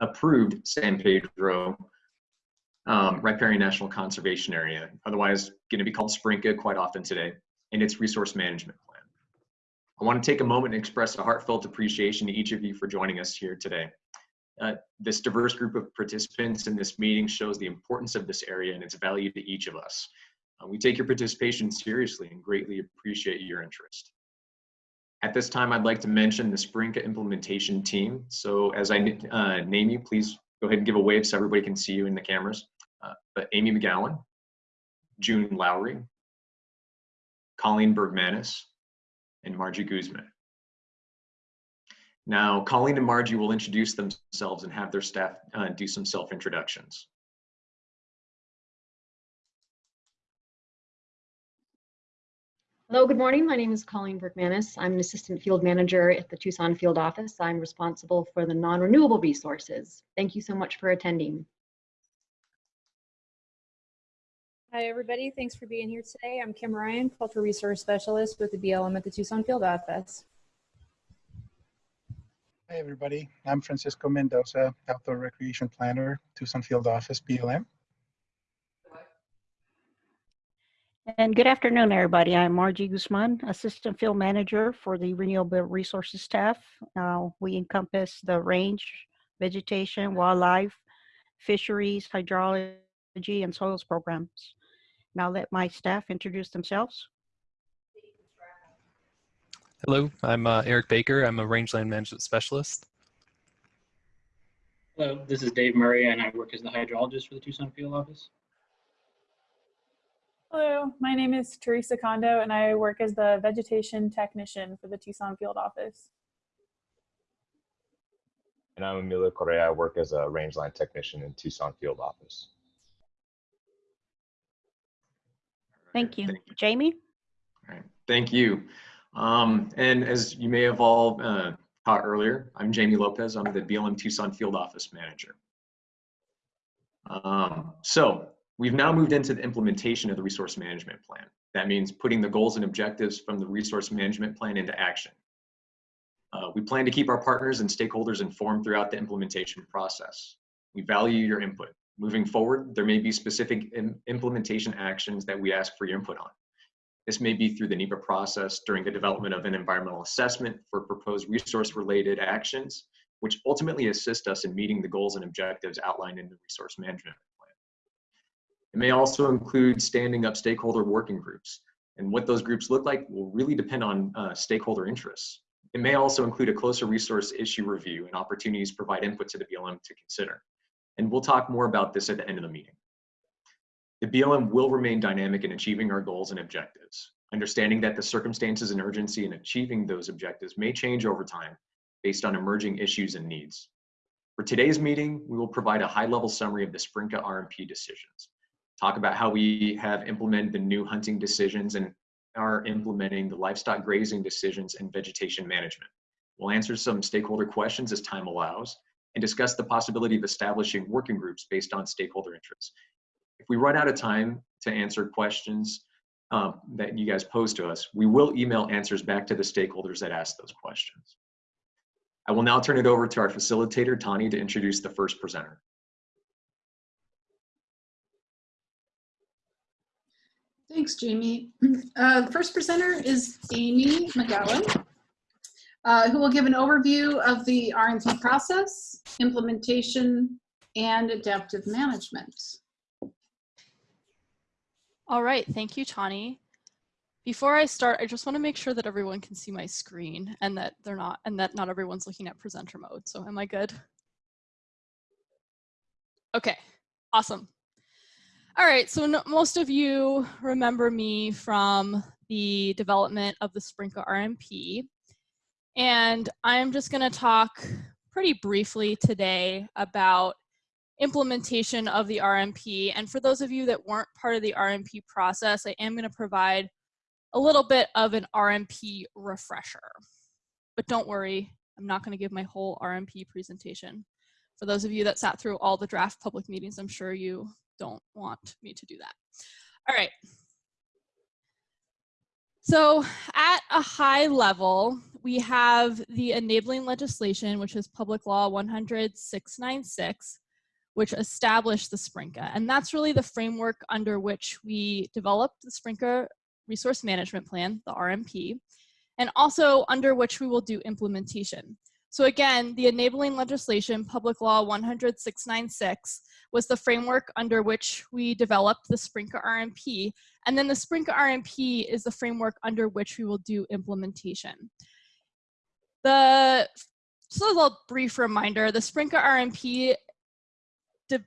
approved San Pedro um, Riparian National Conservation Area, otherwise going to be called SPRNCA quite often today, and its resource management plan. I want to take a moment and express a heartfelt appreciation to each of you for joining us here today. Uh, this diverse group of participants in this meeting shows the importance of this area and its value to each of us. Uh, we take your participation seriously and greatly appreciate your interest. At this time, I'd like to mention the SPRNCA implementation team. So as I uh, name you, please go ahead and give a wave so everybody can see you in the cameras. Uh, but Amy McGowan, June Lowry, Colleen Bergmanis, and Margie Guzman. Now, Colleen and Margie will introduce themselves and have their staff uh, do some self-introductions. Hello, good morning. My name is Colleen Bergmanis. I'm an assistant field manager at the Tucson field office. I'm responsible for the non-renewable resources. Thank you so much for attending. Hi, everybody. Thanks for being here today. I'm Kim Ryan, Cultural Resource Specialist with the BLM at the Tucson Field Office. Hi, everybody. I'm Francisco Mendoza, Outdoor Recreation Planner, Tucson Field Office, BLM. And good afternoon, everybody. I'm Margie Guzman, Assistant Field Manager for the Renewable Resources staff. Uh, we encompass the range, vegetation, wildlife, fisheries, hydrology, and soils programs. Now let my staff introduce themselves. Hello, I'm uh, Eric Baker. I'm a rangeland management specialist. Hello, this is Dave Murray, and I work as the hydrologist for the Tucson Field Office. Hello, my name is Teresa Kondo, and I work as the vegetation technician for the Tucson Field Office. And I'm Emilio Correa. I work as a rangeland technician in Tucson Field Office. Thank you. Jamie? All right, thank you. Um, and as you may have all uh, caught earlier, I'm Jamie Lopez. I'm the BLM Tucson Field Office Manager. Um, so we've now moved into the implementation of the resource management plan. That means putting the goals and objectives from the resource management plan into action. Uh, we plan to keep our partners and stakeholders informed throughout the implementation process. We value your input. Moving forward, there may be specific implementation actions that we ask for your input on. This may be through the NEPA process during the development of an environmental assessment for proposed resource-related actions, which ultimately assist us in meeting the goals and objectives outlined in the resource management. It may also include standing up stakeholder working groups, and what those groups look like will really depend on uh, stakeholder interests. It may also include a closer resource issue review and opportunities to provide input to the BLM to consider. And we'll talk more about this at the end of the meeting. The BLM will remain dynamic in achieving our goals and objectives, understanding that the circumstances and urgency in achieving those objectives may change over time based on emerging issues and needs. For today's meeting, we will provide a high-level summary of the SPRNCA RMP decisions, talk about how we have implemented the new hunting decisions and are implementing the livestock grazing decisions and vegetation management. We'll answer some stakeholder questions as time allows, and discuss the possibility of establishing working groups based on stakeholder interests. If we run out of time to answer questions um, that you guys pose to us, we will email answers back to the stakeholders that asked those questions. I will now turn it over to our facilitator, Tani, to introduce the first presenter. Thanks, Jamie. Uh, the first presenter is Amy McGowan uh, who will give an overview of the RMP process, implementation, and adaptive management. All right, thank you, Tani. Before I start, I just want to make sure that everyone can see my screen and that they're not, and that not everyone's looking at presenter mode. So am I good? Okay, awesome. All right, so most of you remember me from the development of the SPRNCA RMP. And I'm just going to talk pretty briefly today about implementation of the RMP. And for those of you that weren't part of the RMP process, I am going to provide a little bit of an RMP refresher. But don't worry, I'm not going to give my whole RMP presentation. For those of you that sat through all the draft public meetings, I'm sure you don't want me to do that. All right, so at a high level, we have the enabling legislation, which is Public Law 100-696, which established the SPRNCA. And that's really the framework under which we developed the SPRNCA Resource Management Plan, the RMP, and also under which we will do implementation. So again, the enabling legislation, Public Law 100-696, was the framework under which we developed the SPRNCA RMP. And then the SPRNCA RMP is the framework under which we will do implementation. The, so a little brief reminder, the SPRNCA RMP, the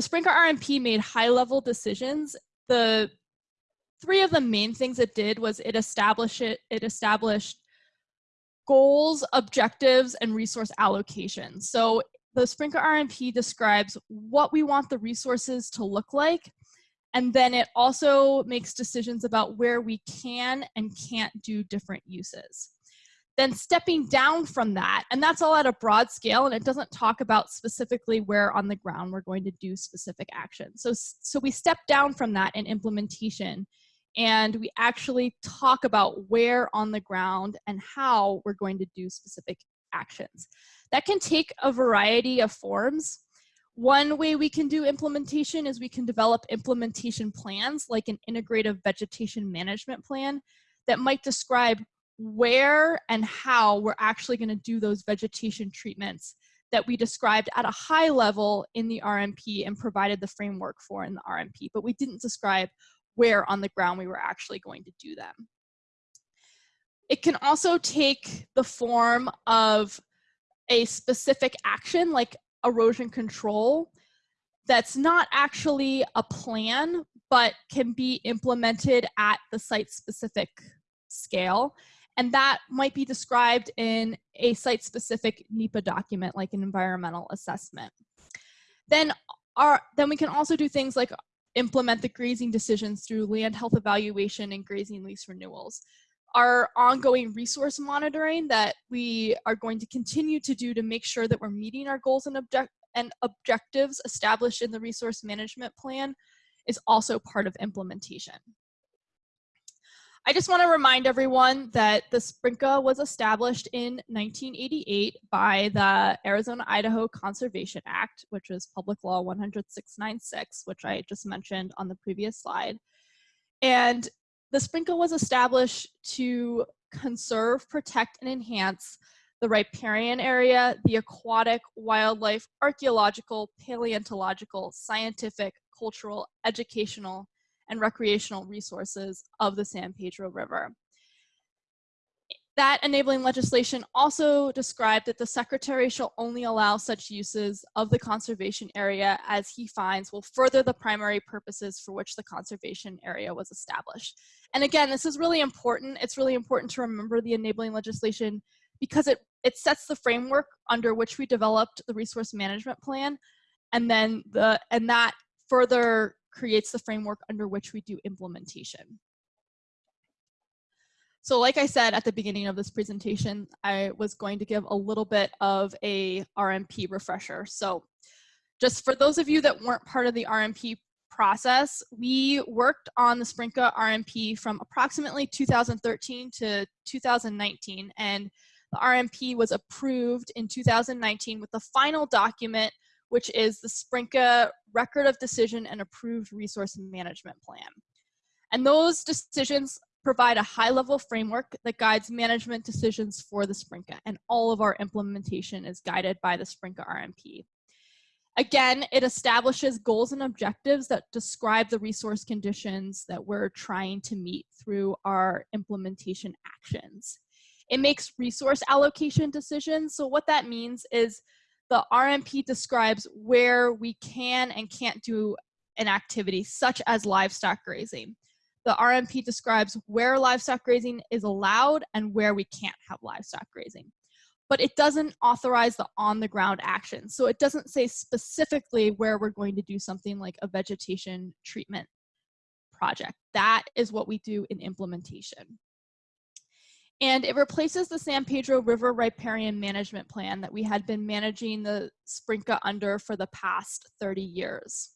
SPRNCA RMP made high level decisions. The three of the main things it did was it established it, it established goals, objectives, and resource allocation. So the SPRNCA RMP describes what we want the resources to look like, and then it also makes decisions about where we can and can't do different uses. Then stepping down from that, and that's all at a broad scale, and it doesn't talk about specifically where on the ground we're going to do specific action. So, so we step down from that in implementation and we actually talk about where on the ground and how we're going to do specific actions. That can take a variety of forms. One way we can do implementation is we can develop implementation plans like an integrative vegetation management plan that might describe where and how we're actually going to do those vegetation treatments that we described at a high level in the RMP and provided the framework for in the RMP, but we didn't describe where on the ground we were actually going to do them. It can also take the form of a specific action like erosion control that's not actually a plan, but can be implemented at the site specific scale. And that might be described in a site specific NEPA document like an environmental assessment. Then, our, then we can also do things like implement the grazing decisions through land health evaluation and grazing lease renewals. Our ongoing resource monitoring that we are going to continue to do to make sure that we're meeting our goals and, object and objectives established in the resource management plan is also part of implementation. I just want to remind everyone that the SPRNCA was established in 1988 by the Arizona-Idaho Conservation Act, which is Public Law 100-696, which I just mentioned on the previous slide. And the Sprinka was established to conserve, protect, and enhance the riparian area, the aquatic, wildlife, archaeological, paleontological, scientific, cultural, educational, and recreational resources of the San Pedro River. That enabling legislation also described that the secretary shall only allow such uses of the conservation area as he finds will further the primary purposes for which the conservation area was established. And again, this is really important. It's really important to remember the enabling legislation because it, it sets the framework under which we developed the resource management plan and then the and that further creates the framework under which we do implementation. So like I said at the beginning of this presentation, I was going to give a little bit of a RMP refresher. So just for those of you that weren't part of the RMP process, we worked on the SPRNCA RMP from approximately 2013 to 2019, and the RMP was approved in 2019 with the final document which is the SPRNCA Record of Decision and Approved Resource Management Plan. And those decisions provide a high-level framework that guides management decisions for the SPRNCA, and all of our implementation is guided by the SPRNCA RMP. Again, it establishes goals and objectives that describe the resource conditions that we're trying to meet through our implementation actions. It makes resource allocation decisions. So what that means is the RMP describes where we can and can't do an activity such as livestock grazing. The RMP describes where livestock grazing is allowed and where we can't have livestock grazing. But it doesn't authorize the on the ground action. So it doesn't say specifically where we're going to do something like a vegetation treatment project. That is what we do in implementation and it replaces the San Pedro River Riparian Management Plan that we had been managing the SPRNCA under for the past 30 years.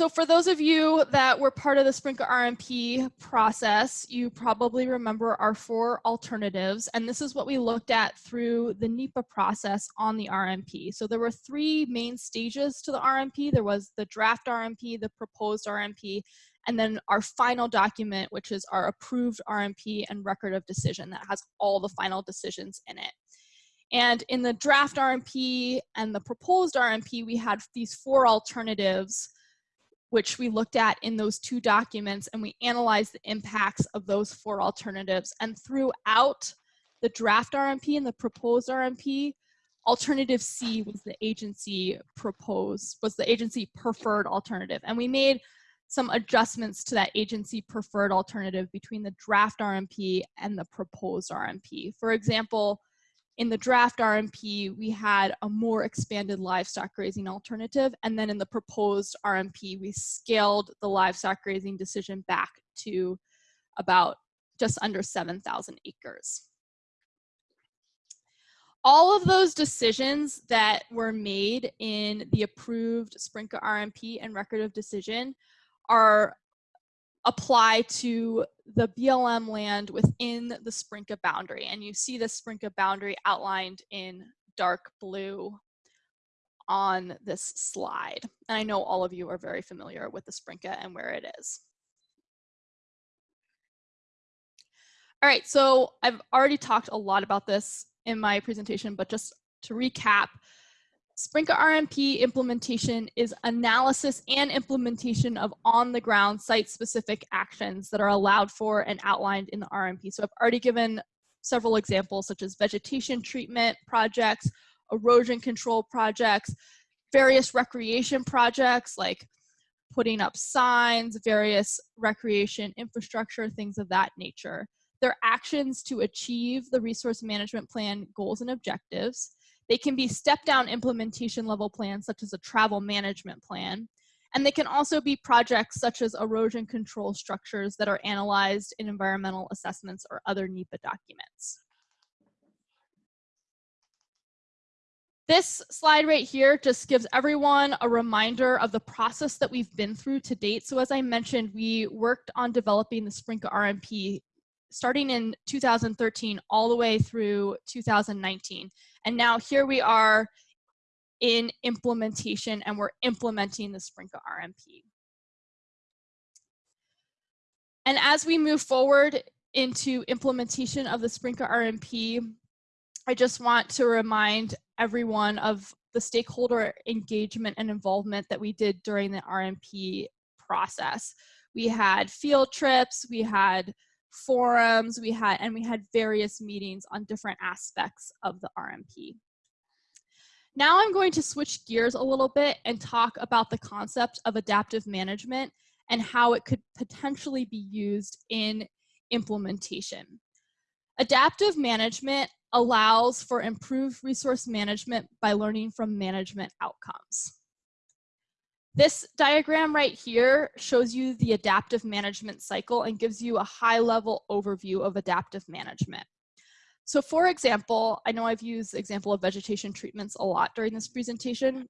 So for those of you that were part of the Sprinka RMP process, you probably remember our four alternatives, and this is what we looked at through the NEPA process on the RMP. So there were three main stages to the RMP. There was the draft RMP, the proposed RMP, and then our final document, which is our approved RMP and record of decision that has all the final decisions in it. And in the draft RMP and the proposed RMP, we had these four alternatives which we looked at in those two documents and we analyzed the impacts of those four alternatives. And throughout the draft RMP and the proposed RMP, alternative C was the agency proposed, was the agency preferred alternative. And we made some adjustments to that agency preferred alternative between the draft RMP and the proposed RMP. For example, in the draft RMP, we had a more expanded livestock grazing alternative. And then in the proposed RMP, we scaled the livestock grazing decision back to about just under 7,000 acres. All of those decisions that were made in the approved Sprinka RMP and record of decision are apply to the BLM land within the Sprinka boundary. And you see the Sprinka boundary outlined in dark blue on this slide. And I know all of you are very familiar with the Sprinka and where it is. All right, so I've already talked a lot about this in my presentation, but just to recap, Sprinka RMP implementation is analysis and implementation of on-the-ground site-specific actions that are allowed for and outlined in the RMP. So I've already given several examples such as vegetation treatment projects, erosion control projects, various recreation projects like putting up signs, various recreation infrastructure, things of that nature. They're actions to achieve the resource management plan goals and objectives. They can be step down implementation level plans such as a travel management plan. And they can also be projects such as erosion control structures that are analyzed in environmental assessments or other NEPA documents. This slide right here just gives everyone a reminder of the process that we've been through to date. So as I mentioned, we worked on developing the Sprinka RMP starting in 2013 all the way through 2019. And now here we are in implementation and we're implementing the Sprinka RMP. And as we move forward into implementation of the Sprinka RMP, I just want to remind everyone of the stakeholder engagement and involvement that we did during the RMP process. We had field trips, we had forums we had and we had various meetings on different aspects of the RMP. Now I'm going to switch gears a little bit and talk about the concept of adaptive management and how it could potentially be used in implementation. Adaptive management allows for improved resource management by learning from management outcomes. This diagram right here shows you the adaptive management cycle and gives you a high level overview of adaptive management. So for example, I know I've used example of vegetation treatments a lot during this presentation,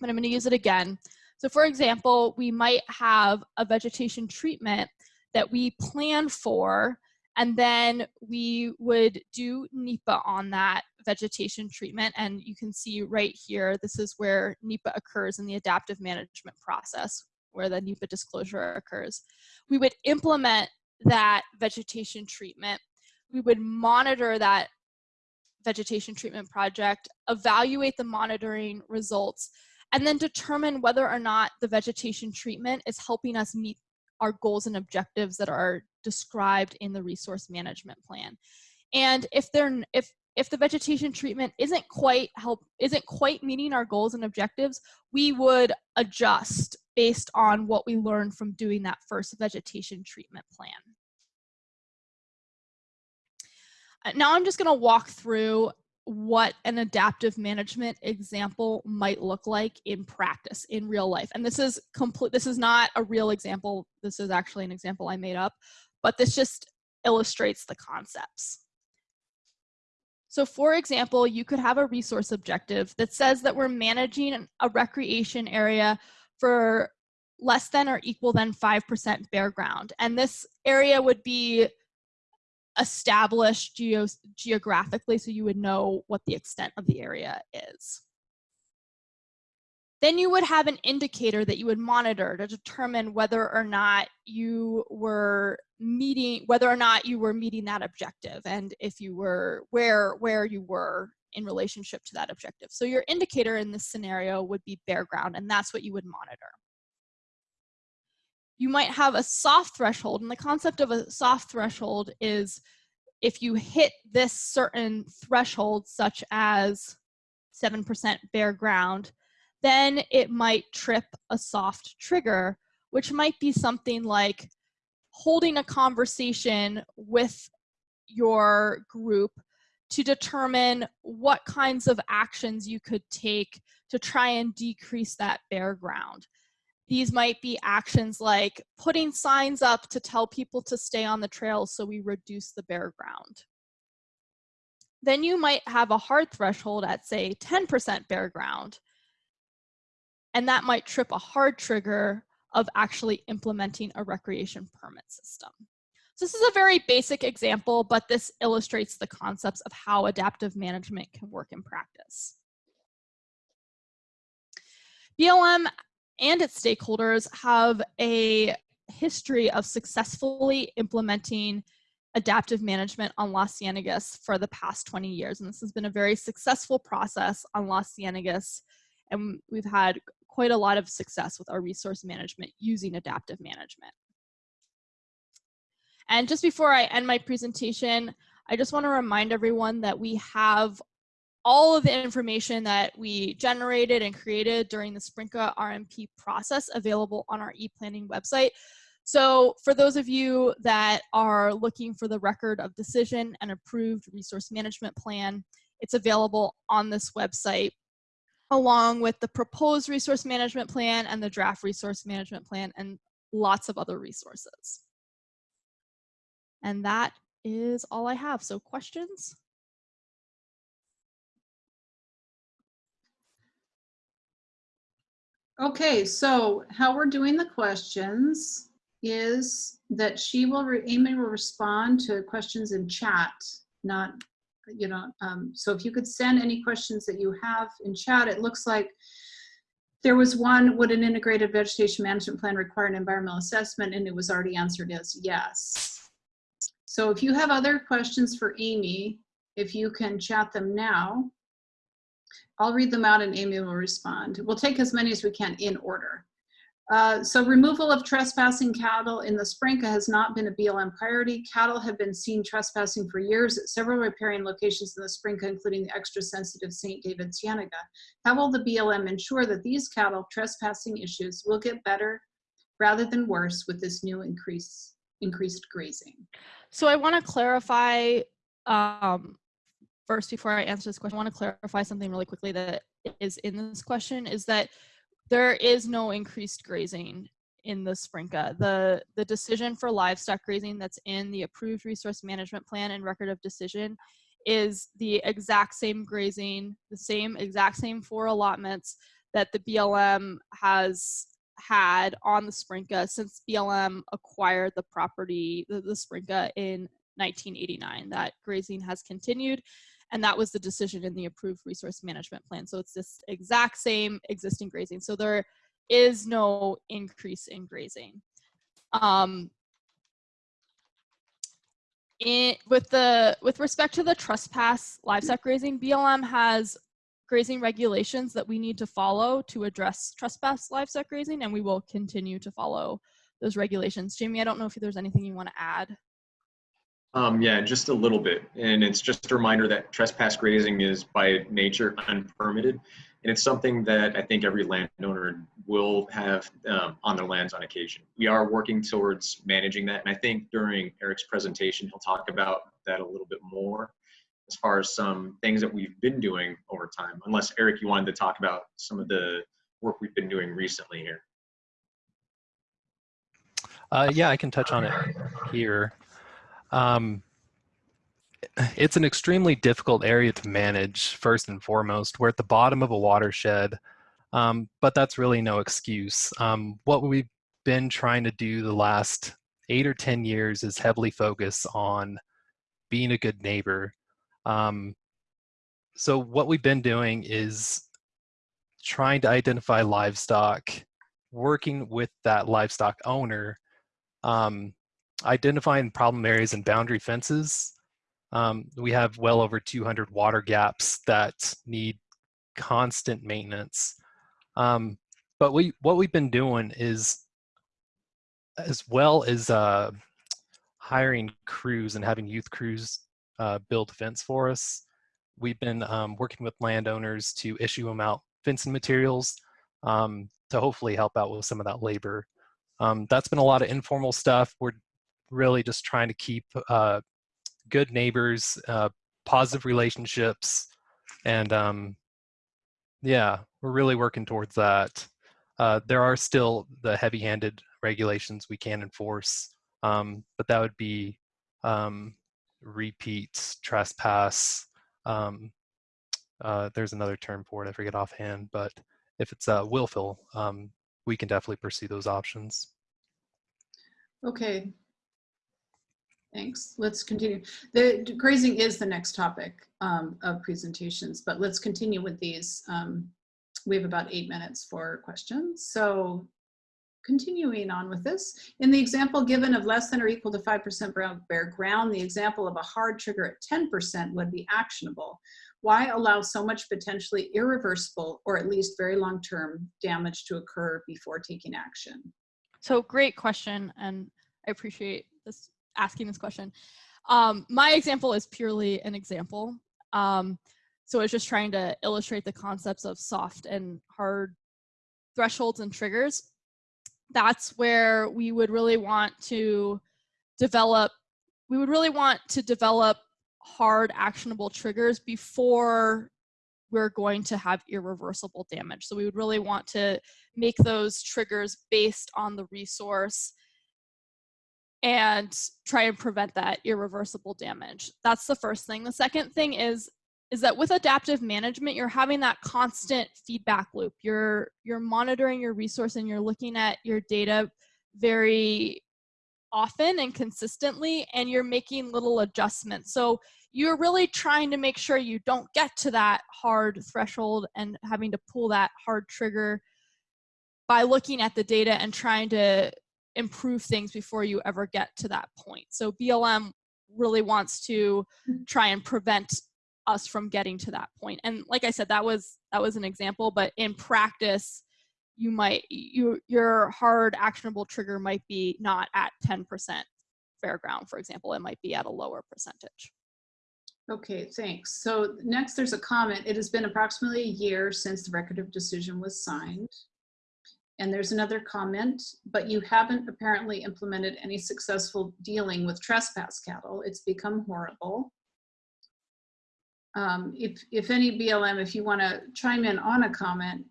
but I'm gonna use it again. So for example, we might have a vegetation treatment that we plan for and then we would do NEPA on that vegetation treatment. And you can see right here, this is where NEPA occurs in the adaptive management process, where the NEPA disclosure occurs. We would implement that vegetation treatment. We would monitor that vegetation treatment project, evaluate the monitoring results, and then determine whether or not the vegetation treatment is helping us meet our goals and objectives that are described in the resource management plan. And if they're if if the vegetation treatment isn't quite help isn't quite meeting our goals and objectives, we would adjust based on what we learned from doing that first vegetation treatment plan. Uh, now I'm just going to walk through what an adaptive management example might look like in practice in real life and this is complete this is not a real example this is actually an example i made up but this just illustrates the concepts so for example you could have a resource objective that says that we're managing a recreation area for less than or equal than 5% bare ground. And this area would be established geo geographically so you would know what the extent of the area is. Then you would have an indicator that you would monitor to determine whether or not you were meeting, whether or not you were meeting that objective and if you were, where, where you were in relationship to that objective. So your indicator in this scenario would be bare ground and that's what you would monitor. You might have a soft threshold and the concept of a soft threshold is if you hit this certain threshold such as 7% bare ground, then it might trip a soft trigger, which might be something like holding a conversation with your group to determine what kinds of actions you could take to try and decrease that bare ground. These might be actions like putting signs up to tell people to stay on the trail so we reduce the bare ground. Then you might have a hard threshold at say 10% bare ground and that might trip a hard trigger of actually implementing a recreation permit system. So this is a very basic example, but this illustrates the concepts of how adaptive management can work in practice. BLM and its stakeholders have a history of successfully implementing adaptive management on Las Ciénegas for the past 20 years. And this has been a very successful process on Las Ciénegas. And we've had quite a lot of success with our resource management using adaptive management. And just before I end my presentation, I just want to remind everyone that we have all of the information that we generated and created during the Sprinka RMP process available on our e-planning website. So for those of you that are looking for the record of decision and approved resource management plan, it's available on this website along with the proposed resource management plan and the draft resource management plan and lots of other resources. And that is all I have. So questions? Okay, so how we're doing the questions is that she will, Amy will respond to questions in chat, not you know, um, so if you could send any questions that you have in chat, it looks like there was one, would an integrated vegetation management plan require an environmental assessment? And it was already answered as yes. So if you have other questions for Amy, if you can chat them now, I'll read them out and Amy will respond. We'll take as many as we can in order. Uh, so removal of trespassing cattle in the Sprinka has not been a BLM priority. Cattle have been seen trespassing for years at several riparian locations in the Sprinka, including the extra sensitive St. David Cienega. How will the BLM ensure that these cattle trespassing issues will get better rather than worse with this new increase, increased grazing? So I want to clarify um, first before I answer this question, I want to clarify something really quickly that is in this question is that there is no increased grazing in the Sprinka. The, the decision for livestock grazing that's in the approved resource management plan and record of decision is the exact same grazing, the same exact same four allotments that the BLM has had on the Sprinka since BLM acquired the property, the, the Sprinka in 1989. That grazing has continued and that was the decision in the approved resource management plan. So it's this exact same existing grazing. So there is no increase in grazing. Um, with the with respect to the trespass livestock grazing, BLM has grazing regulations that we need to follow to address trespass livestock grazing, and we will continue to follow those regulations. Jamie, I don't know if there's anything you want to add. Um, yeah, just a little bit. And it's just a reminder that trespass grazing is by nature unpermitted. And it's something that I think every landowner will have um, on their lands on occasion. We are working towards managing that. And I think during Eric's presentation, he'll talk about that a little bit more as far as some things that we've been doing over time. Unless, Eric, you wanted to talk about some of the work we've been doing recently here. Uh, yeah, I can touch on it here. Um, it's an extremely difficult area to manage, first and foremost. We're at the bottom of a watershed. Um, but that's really no excuse. Um, what we've been trying to do the last eight or 10 years is heavily focus on being a good neighbor. Um, so what we've been doing is trying to identify livestock, working with that livestock owner, um, identifying problem areas and boundary fences. Um, we have well over 200 water gaps that need constant maintenance. Um, but we, what we've been doing is, as well as uh, hiring crews and having youth crews uh, build fence for us, we've been um, working with landowners to issue them out fencing materials um, to hopefully help out with some of that labor. Um, that's been a lot of informal stuff. We're really just trying to keep uh, good neighbors, uh, positive relationships, and um, yeah, we're really working towards that. Uh, there are still the heavy-handed regulations we can enforce, um, but that would be um, repeat trespass. Um, uh, there's another term for it, I forget offhand, but if it's uh, willful, um, we can definitely pursue those options. Okay. Thanks. Let's continue. The grazing is the next topic um, of presentations, but let's continue with these. Um, we have about eight minutes for questions. So continuing on with this, in the example given of less than or equal to 5% brown bare ground, the example of a hard trigger at 10% would be actionable. Why allow so much potentially irreversible or at least very long-term damage to occur before taking action? So great question, and I appreciate this asking this question. Um, my example is purely an example. Um, so it's just trying to illustrate the concepts of soft and hard thresholds and triggers. That's where we would really want to develop, we would really want to develop hard actionable triggers before we're going to have irreversible damage. So we would really want to make those triggers based on the resource and try and prevent that irreversible damage. That's the first thing. The second thing is is that with adaptive management, you're having that constant feedback loop. You're you're monitoring your resource and you're looking at your data very often and consistently and you're making little adjustments. So you're really trying to make sure you don't get to that hard threshold and having to pull that hard trigger by looking at the data and trying to improve things before you ever get to that point. So BLM really wants to Mm-hmm. try and prevent us from getting to that point. And like I said, that was that was an example, but in practice, you might you your hard actionable trigger might be not at 10% fair ground, for example, it might be at a lower percentage. Okay, thanks. So next there's a comment. It has been approximately a year since the record of decision was signed. And there's another comment, but you haven't apparently implemented any successful dealing with trespass cattle. It's become horrible. Um, if, if any BLM, if you want to chime in on a comment,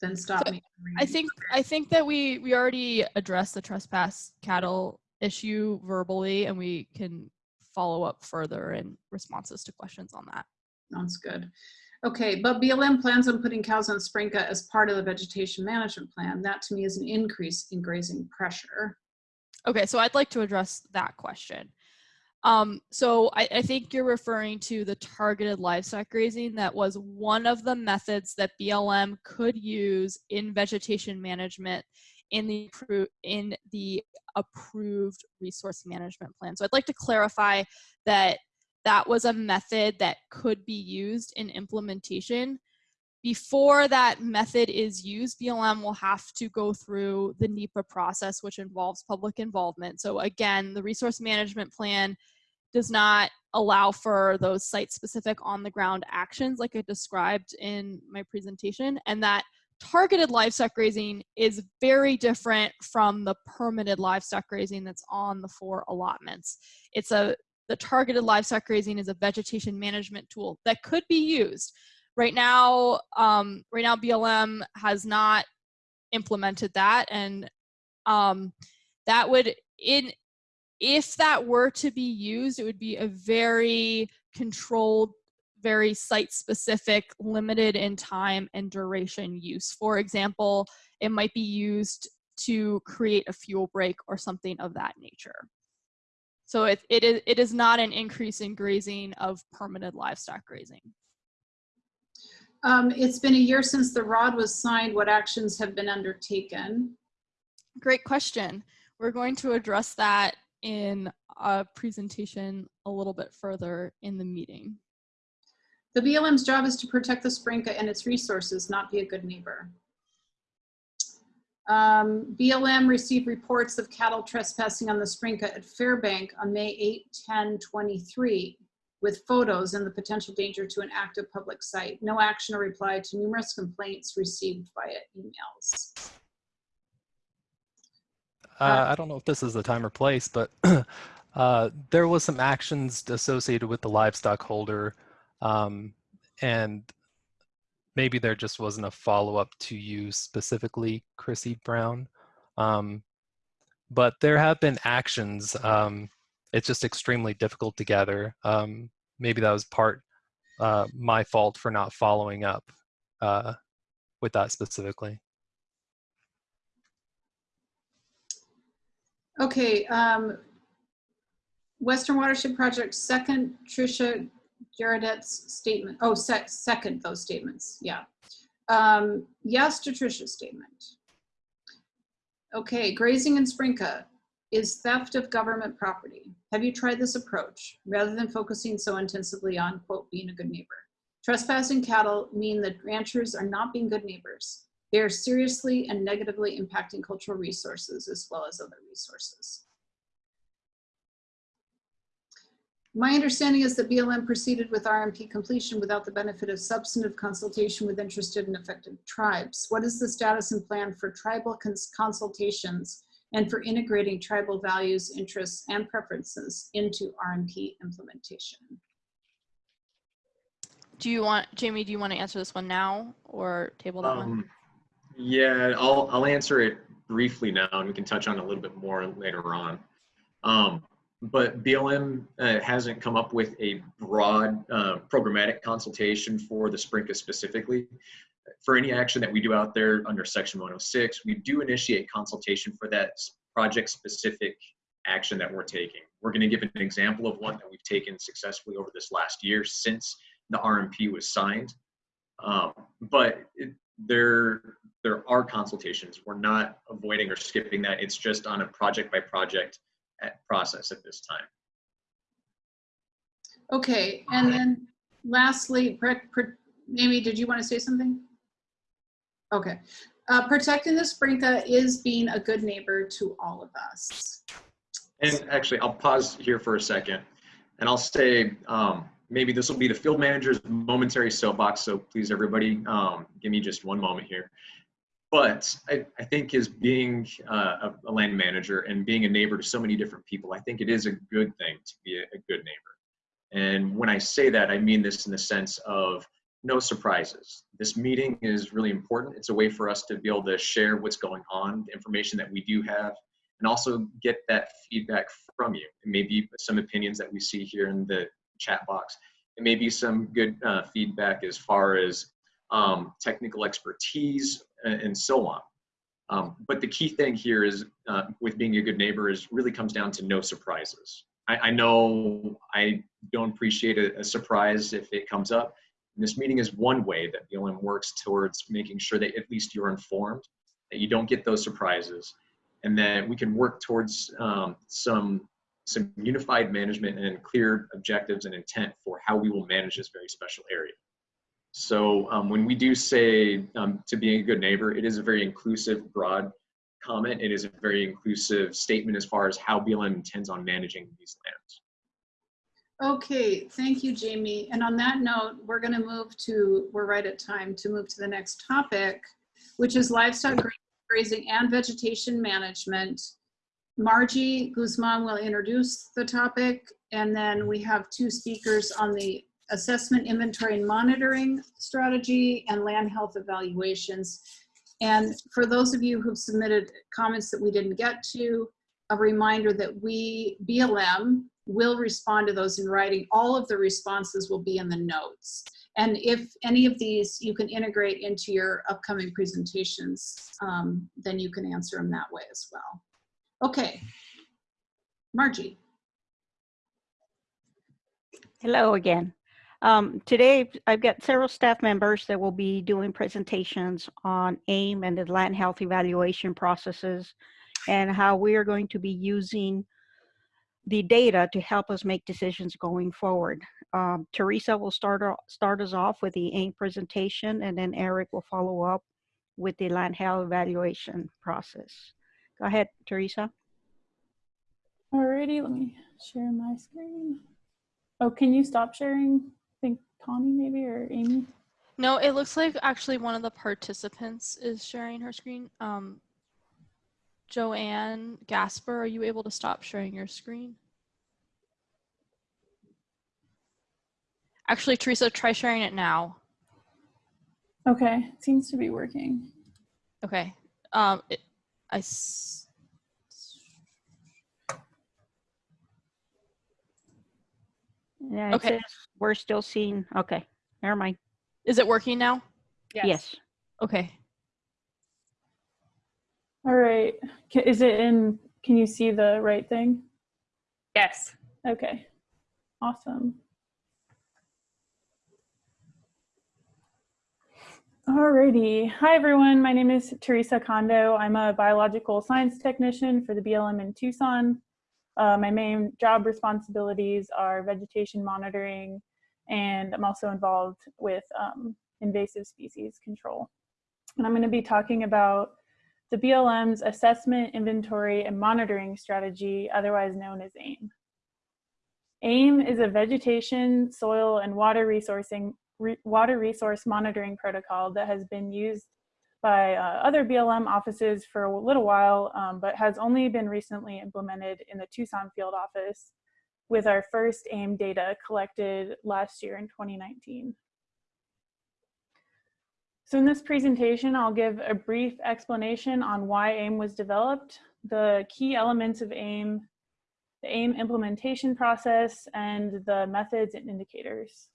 then stop So, me. I think I think that we we already addressed the trespass cattle issue verbally, and we can follow up further in responses to questions on that. Sounds good. Okay, but BLM plans on putting cows on Sprinka as part of the vegetation management plan. That to me is an increase in grazing pressure. Okay, so I'd like to address that question. Um, so I, I think you're referring to the targeted livestock grazing. That was one of the methods that BLM could use in vegetation management in the in the approved resource management plan. So I'd like to clarify that that was a method that could be used in implementation. Before that method is used, BLM will have to go through the NEPA process, which involves public involvement. So again, the resource management plan does not allow for those site-specific on-the-ground actions like I described in my presentation, and that targeted livestock grazing is very different from the permitted livestock grazing that's on the four allotments. It's a the targeted livestock grazing is a vegetation management tool that could be used. Right now, um, right now BLM has not implemented that, and um, that would in if that were to be used, it would be a very controlled, very site specific, limited in time and duration use. For example, it might be used to create a fuel break or something of that nature. So it, it, is, it is not an increase in grazing of permitted livestock grazing. Um, it's been a year since the ROD was signed. What actions have been undertaken? Great question. We're going to address that in a presentation a little bit further in the meeting. The BLM's job is to protect the Sprinka and its resources, not be a good neighbor. Um, BLM received reports of cattle trespassing on the Sprinka at Fairbank on May 8, 10, 23 with photos and the potential danger to an active public site. No action or reply to numerous complaints received via emails. Uh, I don't know if this is the time or place, but uh, there was some actions associated with the livestock holder, um, and maybe there just wasn't a follow-up to you specifically, Chrissy Brown. Um, but there have been actions. Um, it's just extremely difficult to gather. Um, maybe that was part uh, my fault for not following up uh, with that specifically. Okay, um, Western Watershed Project, second Tricia Gerardet's statement. Oh, sec second those statements, yeah. Um, yes to Tricia's statement. Okay, grazing in Sprinka is theft of government property. Have you tried this approach rather than focusing so intensively on, quote, being a good neighbor? Trespassing cattle mean that ranchers are not being good neighbors. They are seriously and negatively impacting cultural resources as well as other resources. My understanding is that BLM proceeded with RMP completion without the benefit of substantive consultation with interested and affected tribes. What is the status and plan for tribal cons consultations and for integrating tribal values, interests, and preferences into RMP implementation? Do you want, Jamie, do you want to answer this one now or table that one? Um, yeah, I'll, I'll answer it briefly now and we can touch on it a little bit more later on. Um, but BLM uh, hasn't come up with a broad uh, programmatic consultation for the Sprinka specifically. For any action that we do out there under Section 106, we do initiate consultation for that project specific action that we're taking. We're going to give an example of one that we've taken successfully over this last year since the RMP was signed. Um, but it, there, there are consultations. We're not avoiding or skipping that. It's just on a project by project process at this time. Okay, and then lastly, Amy, did you want to say something? Okay. Uh, protecting the Sprinka is being a good neighbor to all of us. And actually, I'll pause here for a second and I'll say um, maybe this will be the field manager's momentary soapbox. So please, everybody, um, give me just one moment here but I, I, think as being uh, a, land manager and being a neighbor to so many different people, I think it is a good thing to be a, a, good neighbor. And when I say that, I mean this in the sense of no surprises. This meeting is really important. It's a way for us to be able to share what's going on, the information that we do have, and also get that feedback from you. It may be some opinions that we see here in the chat box. It may be some good uh, feedback as far as um, technical expertise and, and so on. Um, but the key thing here is uh, with being a good neighbor is really comes down to no surprises. I, I know I don't appreciate a, a, surprise if it comes up. And this meeting is one way that BLM works towards making sure that at least you're informed, that you don't get those surprises, and that we can work towards um, some some unified management and clear objectives and intent for how we will manage this very special area. So um, when we do say um, to being a good neighbor, it is a very inclusive, broad comment. It is a very inclusive statement as far as how BLM intends on managing these lands. Okay, thank you, Jamie. And on that note, we're going to move to, we're right at time to move to the next topic, which is livestock grazing and vegetation management. Margie Guzman will introduce the topic, and then we have two speakers on the assessment, inventory, and monitoring strategy, and land health evaluations. And for those of you who've submitted comments that we didn't get to, a reminder that we, BLM, will respond to those in writing. All of the responses will be in the notes. And if any of these you can integrate into your upcoming presentations, um, then you can answer them that way as well. Okay. Margie. Hello again. Um, today, I've got several staff members that will be doing presentations on AIM and the land health evaluation processes and how we are going to be using the data to help us make decisions going forward. Um, Teresa will start, start us off with the AIM presentation and then Eric will follow up with the land health evaluation process. Go ahead, Teresa. Alrighty, let me share my screen. Oh, can you stop sharing? I think Connie maybe or Amy. No, it looks like actually one of the participants is sharing her screen. Um, Joanne Gasper, are you able to stop sharing your screen? Actually, Teresa, try sharing it now. Okay, it seems to be working. Okay. Um, it, I. Yeah, it Okay. says we're still seeing, okay, never mind. Is it working now? Yes. Okay. All right, Ca- is it in, can you see the right thing? Yes. Okay, awesome. Alrighty, hi everyone, my name is Teresa Kondo. I'm a biological science technician for the BLM in Tucson. Uh, my main job responsibilities are vegetation monitoring, and I'm also involved with um, invasive species control. And I'm going to be talking about the BLM's assessment, inventory, and monitoring strategy, otherwise known as AIM. AIM is a vegetation, soil, and water resourcing re, water resource monitoring protocol that has been used by uh, other BLM offices for a little while, um, but has only been recently implemented in the Tucson field office with our first AIM data collected last year in 2019. So in this presentation, I'll give a brief explanation on why AIM was developed, the key elements of AIM, the AIM implementation process, and the methods and indicators.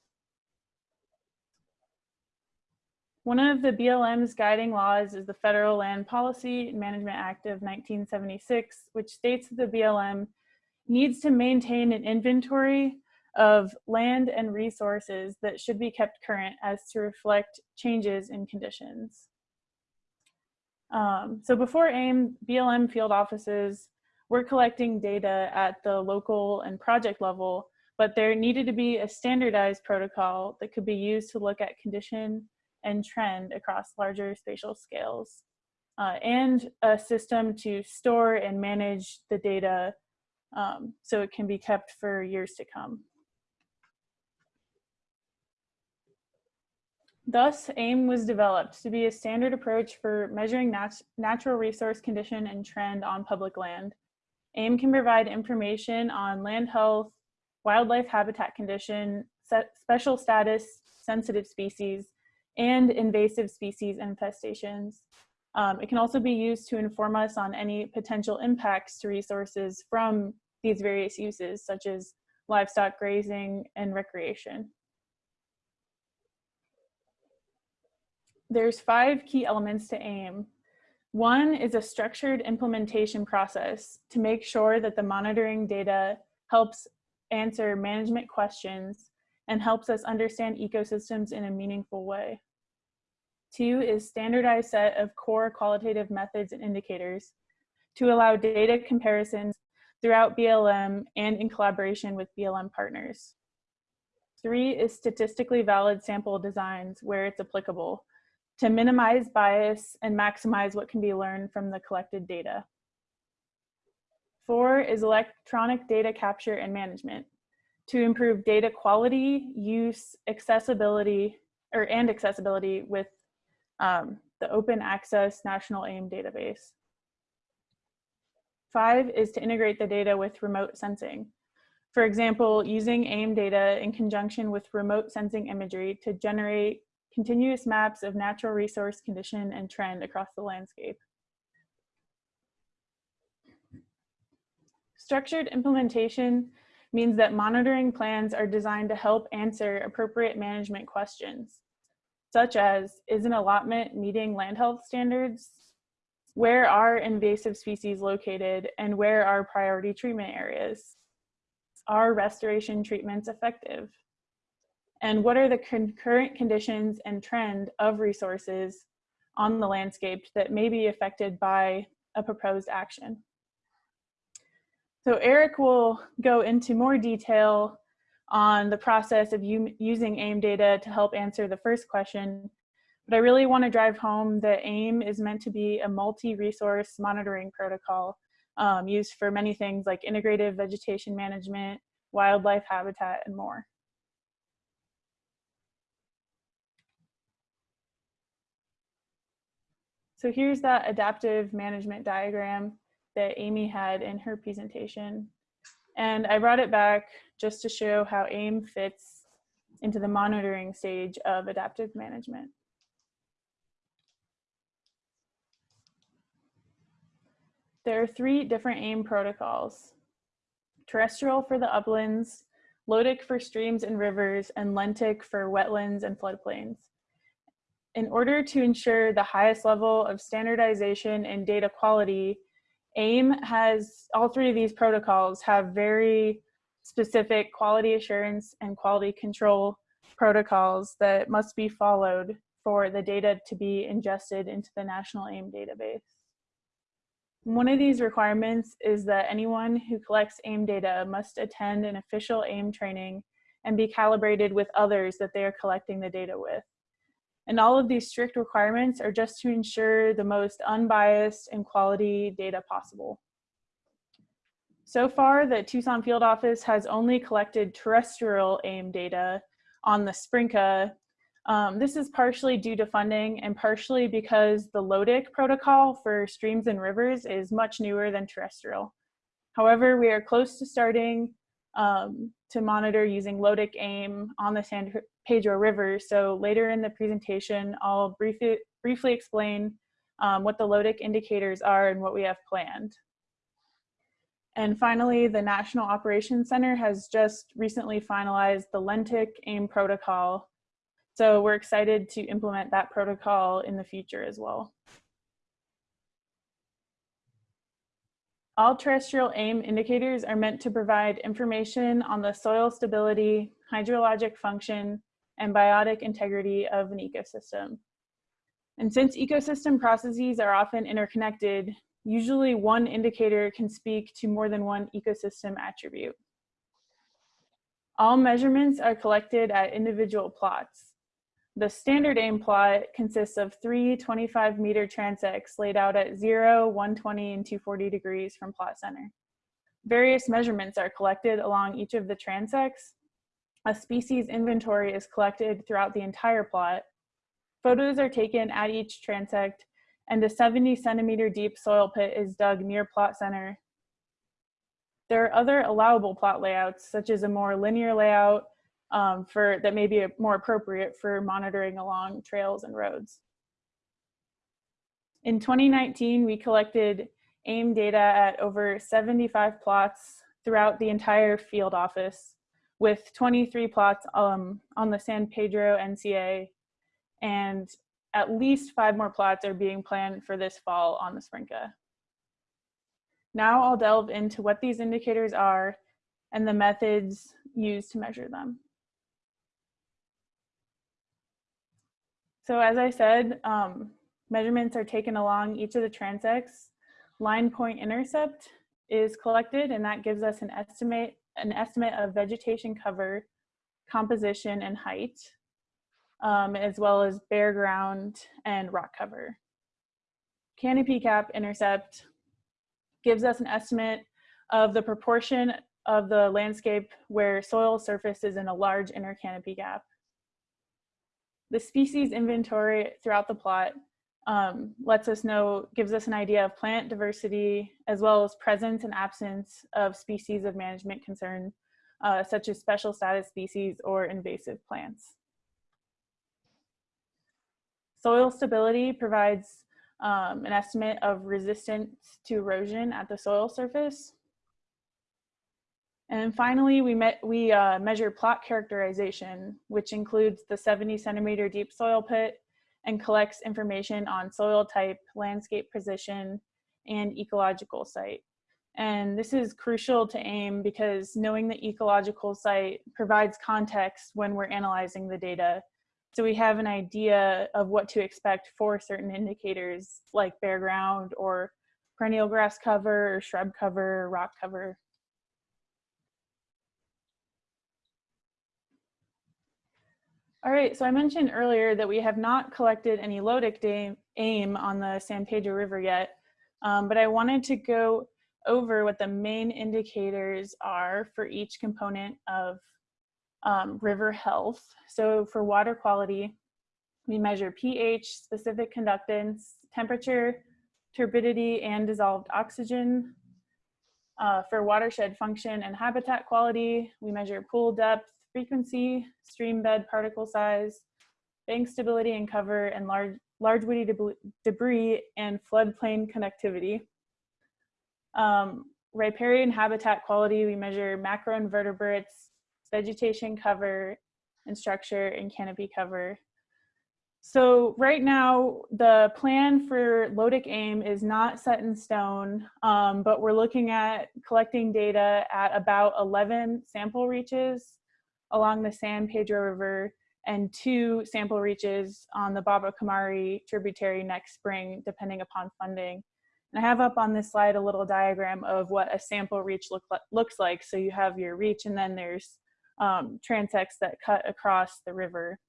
One of the BLM's guiding laws is the Federal Land Policy and Management Act of 1976, which states that the BLM needs to maintain an inventory of land and resources that should be kept current as to reflect changes in conditions. Um, so before AIM, BLM field offices were collecting data at the local and project level, but there needed to be a standardized protocol that could be used to look at condition and trend across larger spatial scales, uh, and a system to store and manage the data um, so it can be kept for years to come. Thus, AIM was developed to be a standard approach for measuring nat natural resource condition and trend on public land. AIM can provide information on land health, wildlife habitat condition, special status, sensitive species, and invasive species infestations. Um, it can also be used to inform us on any potential impacts to resources from these various uses, such as livestock grazing and recreation. There's five key elements to AIM. One is a structured implementation process to make sure that the monitoring data helps answer management questions and helps us understand ecosystems in a meaningful way. Two is standardized set of core qualitative methods and indicators to allow data comparisons throughout BLM and in collaboration with BLM partners. Three is statistically valid sample designs where it's applicable to minimize bias and maximize what can be learned from the collected data. Four is electronic data capture and management to improve data quality, use, accessibility, or and accessibility with um, the open access national AIM database. Five is to integrate the data with remote sensing. For example, using AIM data in conjunction with remote sensing imagery to generate continuous maps of natural resource condition and trend across the landscape. Structured implementation means that monitoring plans are designed to help answer appropriate management questions, such as, is an allotment meeting land health standards? Where are invasive species located and where are priority treatment areas? Are restoration treatments effective? And what are the concurrent conditions and trend of resources on the landscape that may be affected by a proposed action? So Eric will go into more detail on the process of using AIM data to help answer the first question, but I really want to drive home that AIM is meant to be a multi-resource monitoring protocol um, used for many things like integrative vegetation management, wildlife habitat, and more. So here's that adaptive management diagram that Amy had in her presentation. And I brought it back just to show how AIM fits into the monitoring stage of adaptive management. There are three different AIM protocols. Terrestrial for the uplands, LOTIC for streams and rivers, and LENTIC for wetlands and floodplains. In order to ensure the highest level of standardization and data quality, AIM has, all three of these protocols have very specific quality assurance and quality control protocols that must be followed for the data to be ingested into the National AIM database. One of these requirements is that anyone who collects AIM data must attend an official AIM training and be calibrated with others that they are collecting the data with. And all of these strict requirements are just to ensure the most unbiased and quality data possible. So far, the Tucson Field Office has only collected terrestrial AIM data on the SPRNCA. Um, this is partially due to funding and partially because the LOTIC protocol for streams and rivers is much newer than terrestrial. However, we are close to starting um, to monitor using Lotic AIM on the San Pedro River. So later in the presentation, I'll briefly, briefly explain um, what the LOTIC indicators are and what we have planned. And finally, the National Operations Center has just recently finalized the LENTIC AIM protocol. So we're excited to implement that protocol in the future as well. All terrestrial AIM indicators are meant to provide information on the soil stability, hydrologic function, and biotic integrity of an ecosystem. And since ecosystem processes are often interconnected, usually one indicator can speak to more than one ecosystem attribute. All measurements are collected at individual plots. The standard AIM plot consists of three 25 meter transects laid out at 0, 120, and 240 degrees from plot center. Various measurements are collected along each of the transects. A species inventory is collected throughout the entire plot. Photos are taken at each transect, and a 70 centimeter deep soil pit is dug near plot center. There are other allowable plot layouts, such as a more linear layout um, for that may be more appropriate for monitoring along trails and roads. In 2019, we collected AIM data at over 75 plots throughout the entire field office with 23 plots um, on the San Pedro NCA and at least five more plots are being planned for this fall on the SPRNCA. Now I'll delve into what these indicators are and the methods used to measure them. So as I said, um, measurements are taken along each of the transects. Line point intercept is collected and that gives us an estimate, an estimate of vegetation cover, composition, and height, um, as well as bare ground and rock cover. Canopy gap intercept gives us an estimate of the proportion of the landscape where soil surface is in a large inner canopy gap. The species inventory throughout the plot um, lets us know, gives us an idea of plant diversity, as well as presence and absence of species of management concern, uh, such as special status species or invasive plants. Soil stability provides um, an estimate of resistance to erosion at the soil surface. And finally, we, met, we uh, measure plot characterization, which includes the 70 centimeter deep soil pit and collects information on soil type, landscape position, and ecological site. And this is crucial to AIM because knowing the ecological site provides context when we're analyzing the data. So we have an idea of what to expect for certain indicators like bare ground or perennial grass cover or shrub cover, or rock cover. All right, so I mentioned earlier that we have not collected any LOTIC AIM on the San Pedro River yet, um, but I wanted to go over what the main indicators are for each component of um, river health. So for water quality, we measure pH, specific conductance, temperature, turbidity, and dissolved oxygen. Uh, for watershed function and habitat quality, we measure pool depth, frequency, stream bed particle size, bank stability and cover, and large, large woody debris and floodplain connectivity. Um, riparian habitat quality, we measure macroinvertebrates, vegetation cover and structure, and canopy cover. So right now, the plan for LOTIC AIM is not set in stone, um, but we're looking at collecting data at about 11 sample reaches along the San Pedro River and two sample reaches on the Babocomari tributary next spring, depending upon funding. And I have up on this slide a little diagram of what a sample reach look looks like. So you have your reach and then there's um, transects that cut across the river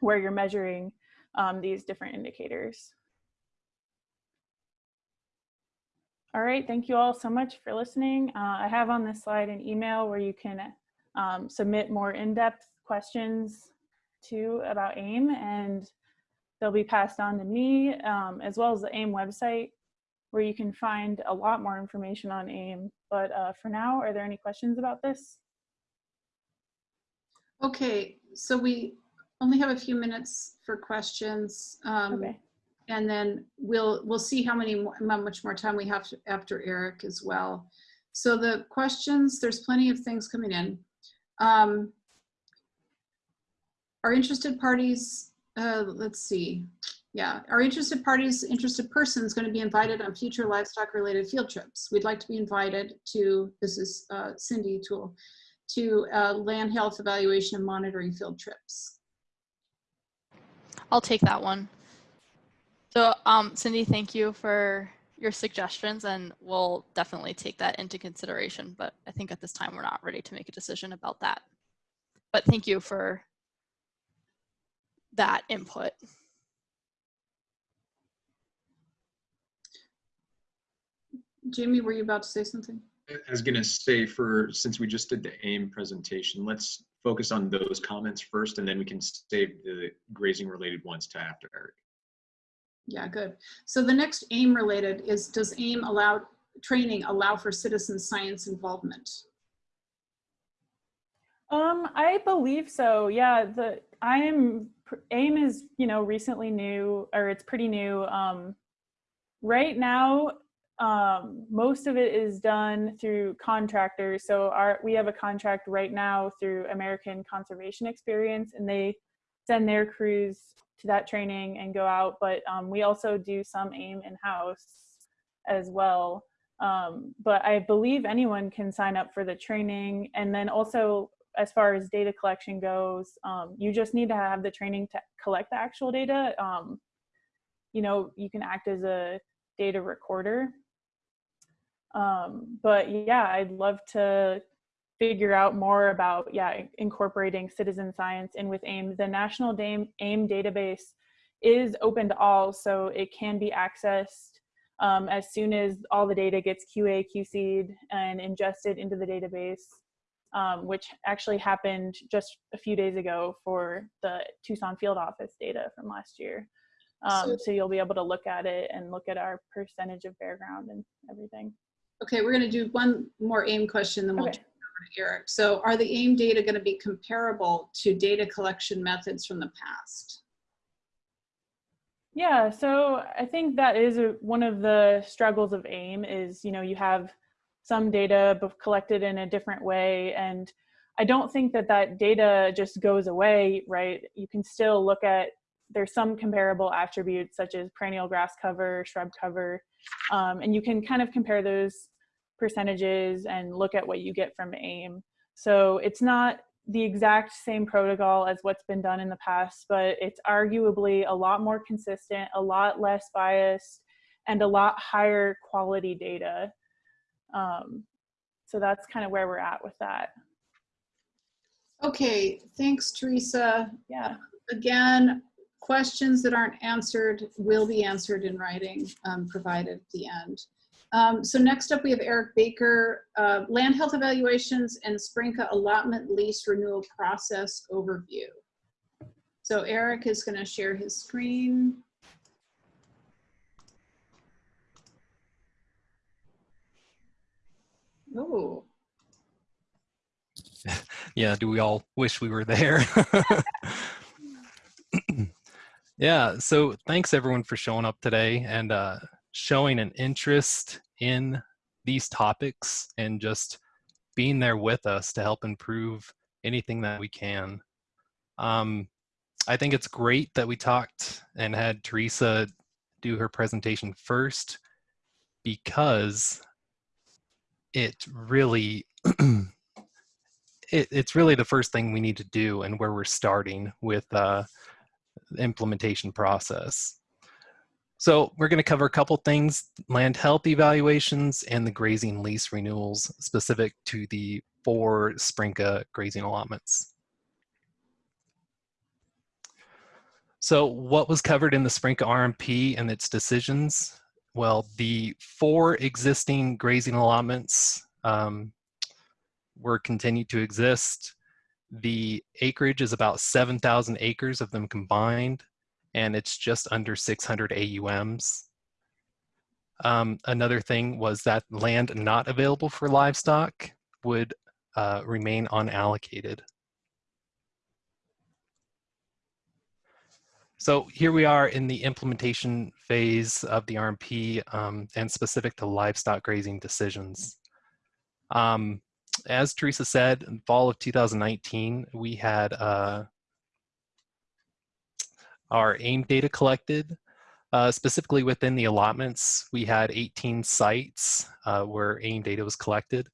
where you're measuring um, these different indicators. All right, thank you all so much for listening. Uh, I have on this slide an email where you can um, submit more in-depth questions to about AIM and they'll be passed on to me um, as well as the AIM website where you can find a lot more information on AIM. But uh, for now, are there any questions about this? Okay, so we only have a few minutes for questions. Um, Okay. And then we'll, we'll see how many, more- how much more time we have to- after Eric as well. So the questions, there's plenty of things coming in. Um, Are interested parties, uh, let's see, yeah, are interested parties, interested persons going to be invited on future livestock related field trips? We'd like to be invited to, this is uh, Cindy Tool, to uh, land health evaluation and monitoring field trips. I'll take that one. So um, Cindy, thank you for your suggestions and we'll definitely take that into consideration. But I think at this time, we're not ready to make a decision about that. But thank you for that input. Jamie, were you about to say something? I was gonna say for, since we just did the AIM presentation, let's focus on those comments first and then we can save the grazing related ones to after Eric. Yeah, good. So the next AIM related is, does AIM allow, training allow for citizen science involvement? Um, I believe so. Yeah, the I am AIM is you know recently new or it's pretty new. Um, right now, um, most of it is done through contractors. So our we have a contract right now through American Conservation Experience, and they send their crews to that training and go out. But um, we also do some AIM in house as well. Um, but I believe anyone can sign up for the training, and then also as far as data collection goes, um, you just need to have the training to collect the actual data. Um, you know, you can act as a data recorder. Um, but yeah, I'd love to figure out more about, yeah, incorporating citizen science in with AIM. The National AIM, AIM database is open to all, so it can be accessed um, as soon as all the data gets QA, QC'd and ingested into the database um, which actually happened just a few days ago for the Tucson field office data from last year. Um, so, so, you'll be able to look at it and look at our percentage of bare ground and everything. Okay, we're going to do one more AIM question, then we'll Okay. Eric. So are the AIM data going to be comparable to data collection methods from the past? Yeah, so I think that is a, one of the struggles of AIM is, you know, you have some data collected in a different way. And I don't think that that data just goes away, right? You can still look at, there's some comparable attributes such as perennial grass cover, shrub cover, um, and you can kind of compare those percentages and look at what you get from AIM. So it's not the exact same protocol as what's been done in the past, but it's arguably a lot more consistent, a lot less biased, and a lot higher quality data. Um, so that's kind of where we're at with that. Okay, thanks, Teresa. Yeah. Again, questions that aren't answered will be answered in writing, um, provided at the end. Um, so next up, we have Eric Baker, uh, Land Health Evaluations and Sprinka Allotment Lease Renewal Process Overview. So Eric is going to share his screen. Oh, yeah, do we all wish we were there? yeah, so thanks everyone for showing up today and uh, showing an interest in these topics and just being there with us to help improve anything that we can. Um, I think it's great that we talked and had Teresa do her presentation first because it really it, it's really the first thing we need to do and where we're starting with uh, the implementation process. So we're going to cover a couple things, land health evaluations and the grazing lease renewals specific to the four Sprinka grazing allotments. So what was covered in the Sprinka RMP and its decisions? Well, the four existing grazing allotments um, were continued to exist. The acreage is about 7,000 acres of them combined, and it's just under 600 AUMs. Um, another thing was that land not available for livestock would uh, remain unallocated. So here we are in the implementation phase of the RMP um, and specific to livestock grazing decisions. Um, as Teresa said, in fall of 2019, we had uh, our AIM data collected. Uh, specifically within the allotments, we had 18 sites uh, where AIM data was collected.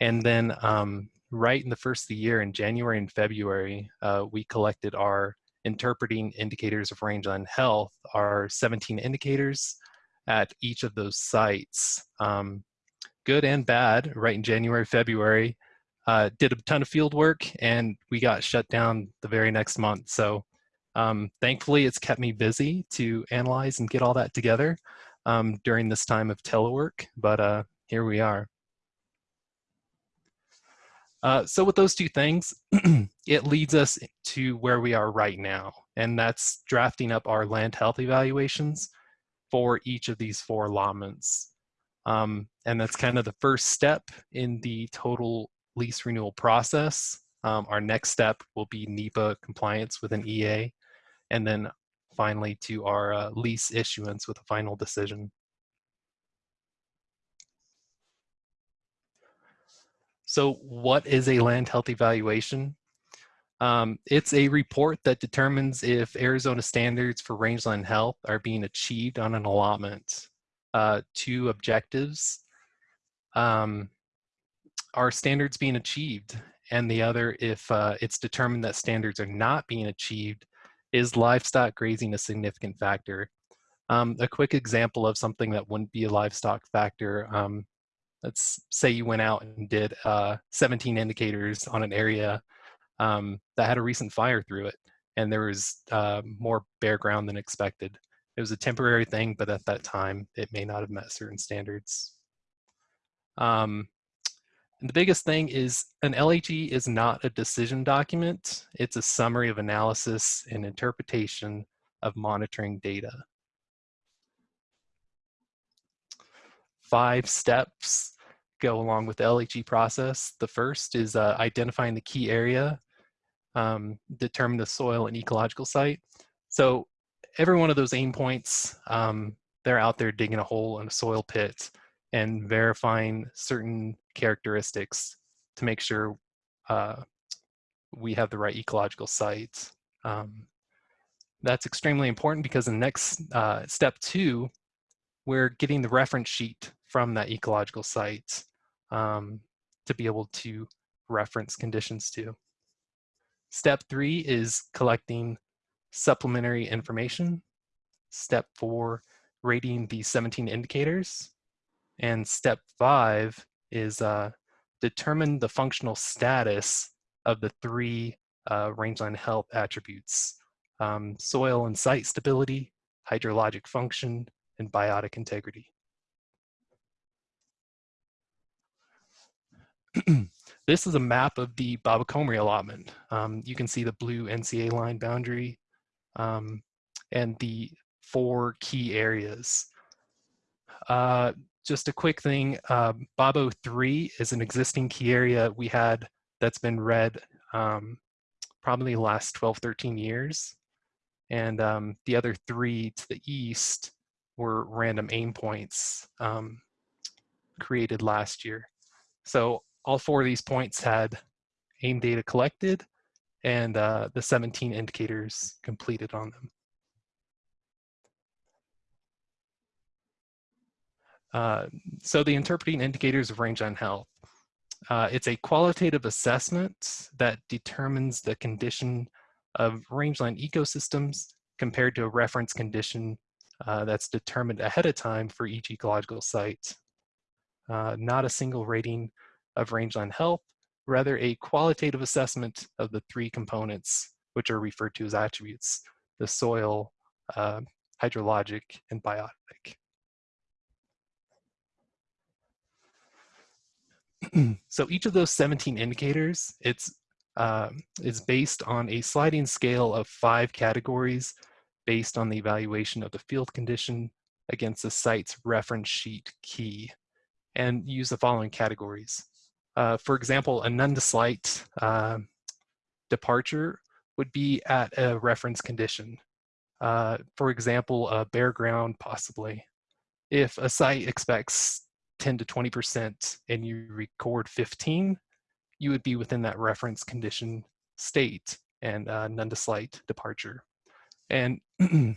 And then um, right in the first of the year, in January and February, uh, we collected our interpreting indicators of rangeland health our 17 indicators at each of those sites. Um, good and bad, right in January, February. Uh, did a ton of field work and we got shut down the very next month. So um, thankfully it's kept me busy to analyze and get all that together um, during this time of telework, but uh, here we are. Uh, so with those two things, it leads us to where we are right now, and that's drafting up our land health evaluations for each of these four allotments. Um, and that's kind of the first step in the total lease renewal process. Um, our next step will be NEPA compliance with an EA, and then finally to our uh, lease issuance with a final decision. So what is a land health evaluation? Um, it's a report that determines if Arizona standards for rangeland health are being achieved on an allotment. Uh, two objectives. Um, are standards being achieved? And the other, if uh, it's determined that standards are not being achieved, is livestock grazing a significant factor? Um, a quick example of something that wouldn't be a livestock factor um, let's say you went out and did uh, 17 indicators on an area um, that had a recent fire through it and there was uh, more bare ground than expected. It was a temporary thing, but at that time, it may not have met certain standards. Um, the biggest thing is an LHE is not a decision document. It's a summary of analysis and interpretation of monitoring data. five steps go along with the LHE process. The first is uh, identifying the key area, um, determine the soil and ecological site. So every one of those aim points, um, they're out there digging a hole in a soil pit and verifying certain characteristics to make sure uh, we have the right ecological sites. Um, that's extremely important because in the next uh, step two, we're getting the reference sheet from that ecological site um, to be able to reference conditions to. Step three is collecting supplementary information. Step four, rating the 17 indicators. And step five is uh, determine the functional status of the three uh, rangeland health attributes, um, soil and site stability, hydrologic function, and biotic integrity. this is a map of the Babocomari allotment. Um, you can see the blue NCA line boundary um, and the four key areas. Uh, just a quick thing, Babo 3 is an existing key area we had that's been read um, probably the last 12, 13 years. And um, the other three to the east were random aim points um, created last year. So all four of these points had aim data collected and uh, the 17 indicators completed on them. Uh, so the interpreting indicators of range rangeland health. Uh, it's a qualitative assessment that determines the condition of rangeland ecosystems compared to a reference condition uh, that's determined ahead of time for each ecological site. Uh, not a single rating of rangeland health, rather a qualitative assessment of the three components which are referred to as attributes, the soil, uh, hydrologic, and biotic. so each of those 17 indicators, it's is based on a sliding scale of five categories based on the evaluation of the field condition against the site's reference sheet key and use the following categories. Uh, for example, a none to slight uh, departure would be at a reference condition. Uh, for example, a bare ground possibly. If a site expects 10 to 20% and you record 15, you would be within that reference condition state and uh, none to slight departure. And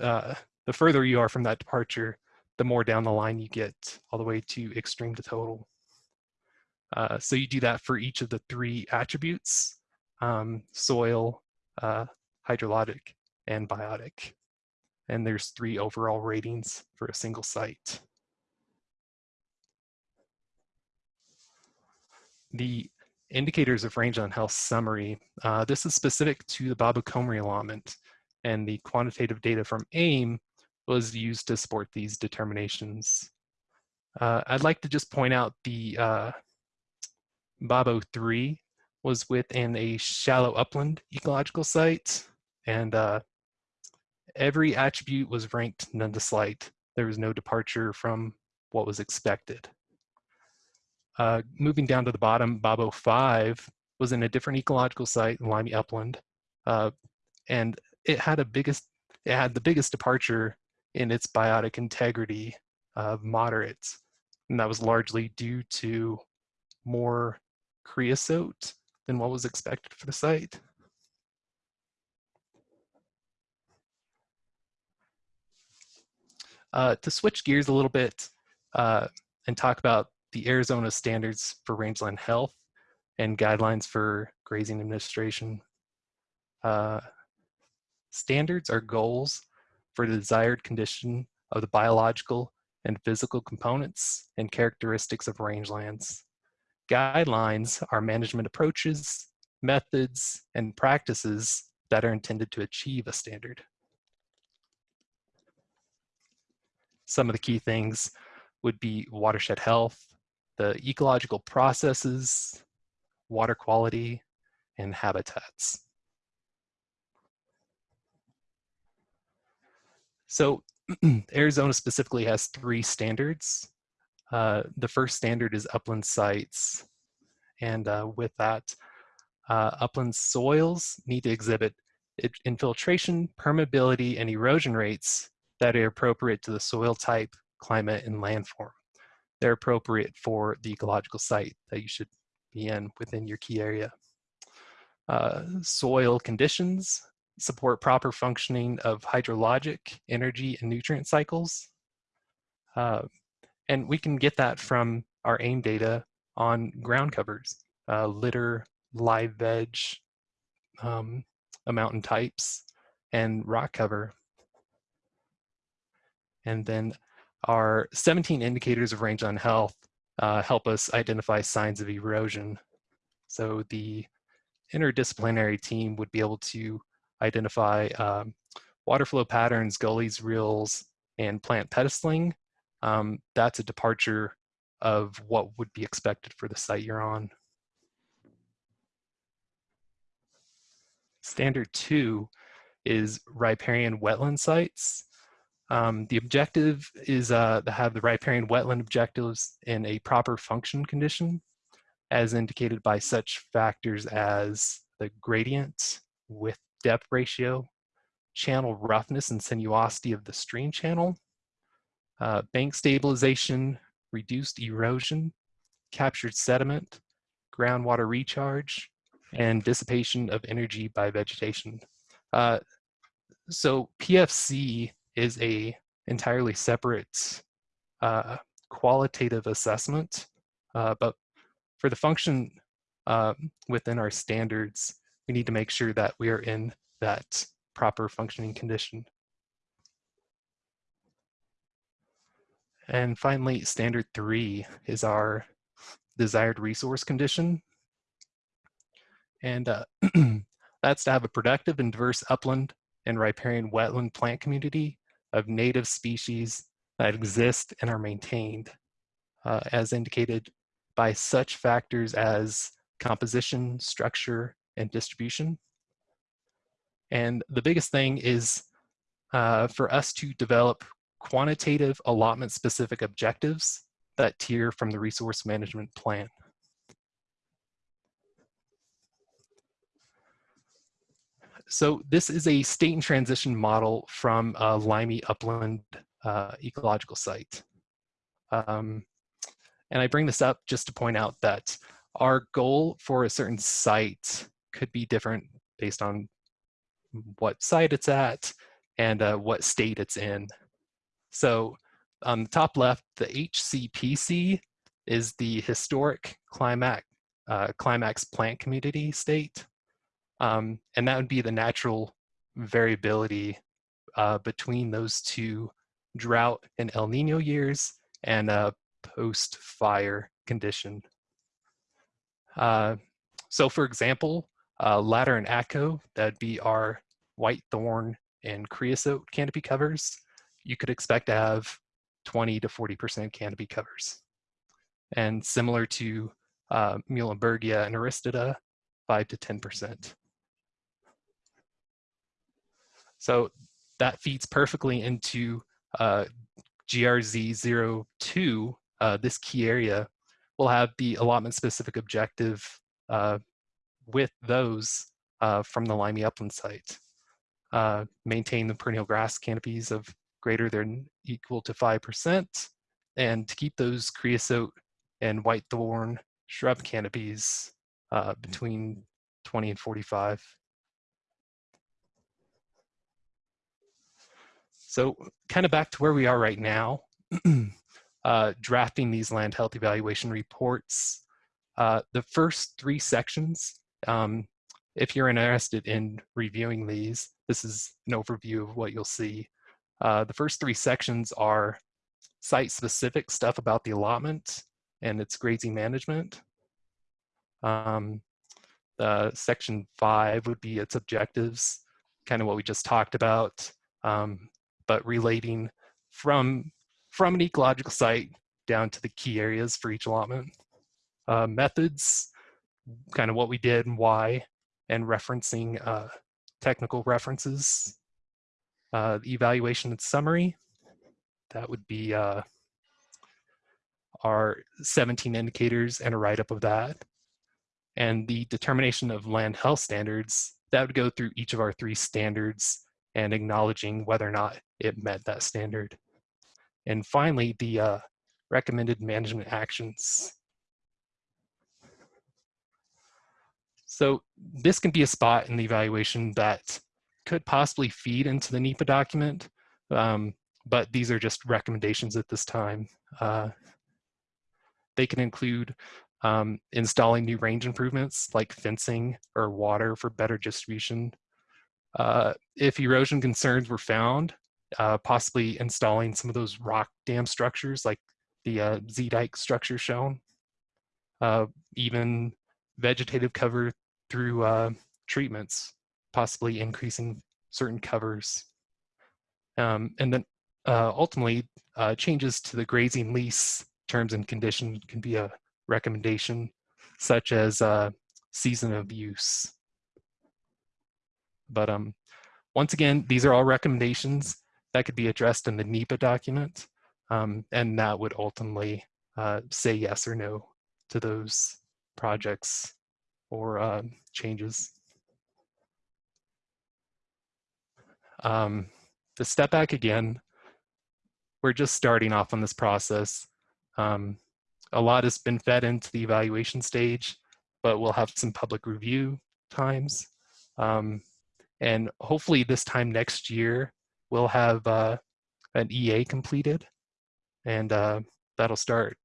uh, the further you are from that departure, the more down the line you get all the way to extreme to total. Uh, so you do that for each of the three attributes, um, soil, uh, hydrologic, and biotic. And there's three overall ratings for a single site. The indicators of rangeland health summary, uh, this is specific to the Babocomari allotment and the quantitative data from AIM was used to support these determinations. Uh, I'd like to just point out the uh, Babo 3 was within a shallow upland ecological site and uh, every attribute was ranked none to slight. There was no departure from what was expected. Uh, moving down to the bottom, Babo 5 was in a different ecological site, in Limey Upland, uh, and it had a biggest, it had the biggest departure in its biotic integrity of moderates, and that was largely due to more creosote than what was expected for the site. Uh, to switch gears a little bit uh, and talk about the Arizona standards for rangeland health and guidelines for grazing administration. Uh, standards are goals for the desired condition of the biological and physical components and characteristics of rangelands. Guidelines are management approaches, methods, and practices that are intended to achieve a standard. Some of the key things would be watershed health, the ecological processes, water quality, and habitats. So Arizona specifically has three standards. Uh, the first standard is upland sites. And uh, with that, uh, upland soils need to exhibit infiltration, permeability, and erosion rates that are appropriate to the soil type, climate, and landform. They're appropriate for the ecological site that you should be in within your key area. Uh, soil conditions support proper functioning of hydrologic, energy, and nutrient cycles. Uh, and we can get that from our AIM data on ground covers, uh, litter, live veg, um, mountain types, and rock cover. And then our 17 indicators of rangeland health uh, help us identify signs of erosion. So the interdisciplinary team would be able to identify um, water flow patterns, gullies, rills, and plant pedestaling. Um, that's a departure of what would be expected for the site you're on. Standard two is riparian wetland sites. Um, the objective is uh, to have the riparian wetland objectives in a proper function condition as indicated by such factors as the gradient, width depth ratio, channel roughness and sinuosity of the stream channel, uh, bank stabilization, reduced erosion, captured sediment, groundwater recharge, and dissipation of energy by vegetation. Uh, so PFC is a entirely separate uh, qualitative assessment, uh, but for the function uh, within our standards, we need to make sure that we are in that proper functioning condition. And finally, standard three is our desired resource condition. And uh, that's to have a productive and diverse upland and riparian wetland plant community of native species that exist and are maintained uh, as indicated by such factors as composition, structure, and distribution. And the biggest thing is uh, for us to develop quantitative allotment specific objectives that tier from the resource management plan. So this is a state and transition model from a Limey Upland uh, ecological site. Um, and I bring this up just to point out that our goal for a certain site could be different based on what site it's at and uh, what state it's in. So on the top left, the HCPC is the historic climax, uh, climax plant community state. Um, and that would be the natural variability uh, between those two drought and El Nino years and uh, post-fire condition. Uh, so for example, uh, Ladder and Atco, that'd be our white thorn and creosote canopy covers. You could expect to have 20 to 40% canopy covers. And similar to uh, Muhlenbergia and Aristida, 5 to 10%. So that feeds perfectly into uh, GRZ02, uh, this key area will have the allotment specific objective uh, with those uh, from the Limey Upland site. Uh, maintain the perennial grass canopies of greater than equal to 5%, and to keep those creosote and white thorn shrub canopies uh, between 20 and 45. So kind of back to where we are right now, uh, drafting these land health evaluation reports. Uh, the first three sections, um, if you're interested in reviewing these, this is an overview of what you'll see. Uh, the first three sections are site-specific stuff about the allotment and its grazing management. Um, section five would be its objectives, kind of what we just talked about. Um, but relating from, from an ecological site down to the key areas for each allotment. Uh, methods, kind of what we did and why, and referencing uh, technical references. Uh, evaluation and summary, that would be uh, our 17 indicators and a write-up of that. And the determination of land health standards, that would go through each of our three standards and acknowledging whether or not it met that standard. And finally, the uh, recommended management actions. So this can be a spot in the evaluation that could possibly feed into the NEPA document, um, but these are just recommendations at this time. Uh, they can include um, installing new range improvements like fencing or water for better distribution. Uh, if erosion concerns were found, uh, possibly installing some of those rock dam structures like the uh, Z-dike structure shown. Uh, even vegetative cover through uh, treatments, possibly increasing certain covers. Um, and then uh, ultimately, changes to the grazing lease terms and conditions can be a recommendation, such as season of use. But um, once again, these are all recommendations that could be addressed in the NEPA document, um, and that would ultimately uh, say yes or no to those projects or uh, changes. Um, to step back again, we're just starting off on this process. Um, a lot has been fed into the evaluation stage, but we'll have some public review times. Um, and hopefully this time next year, we'll have uh, an EA completed and uh, that'll start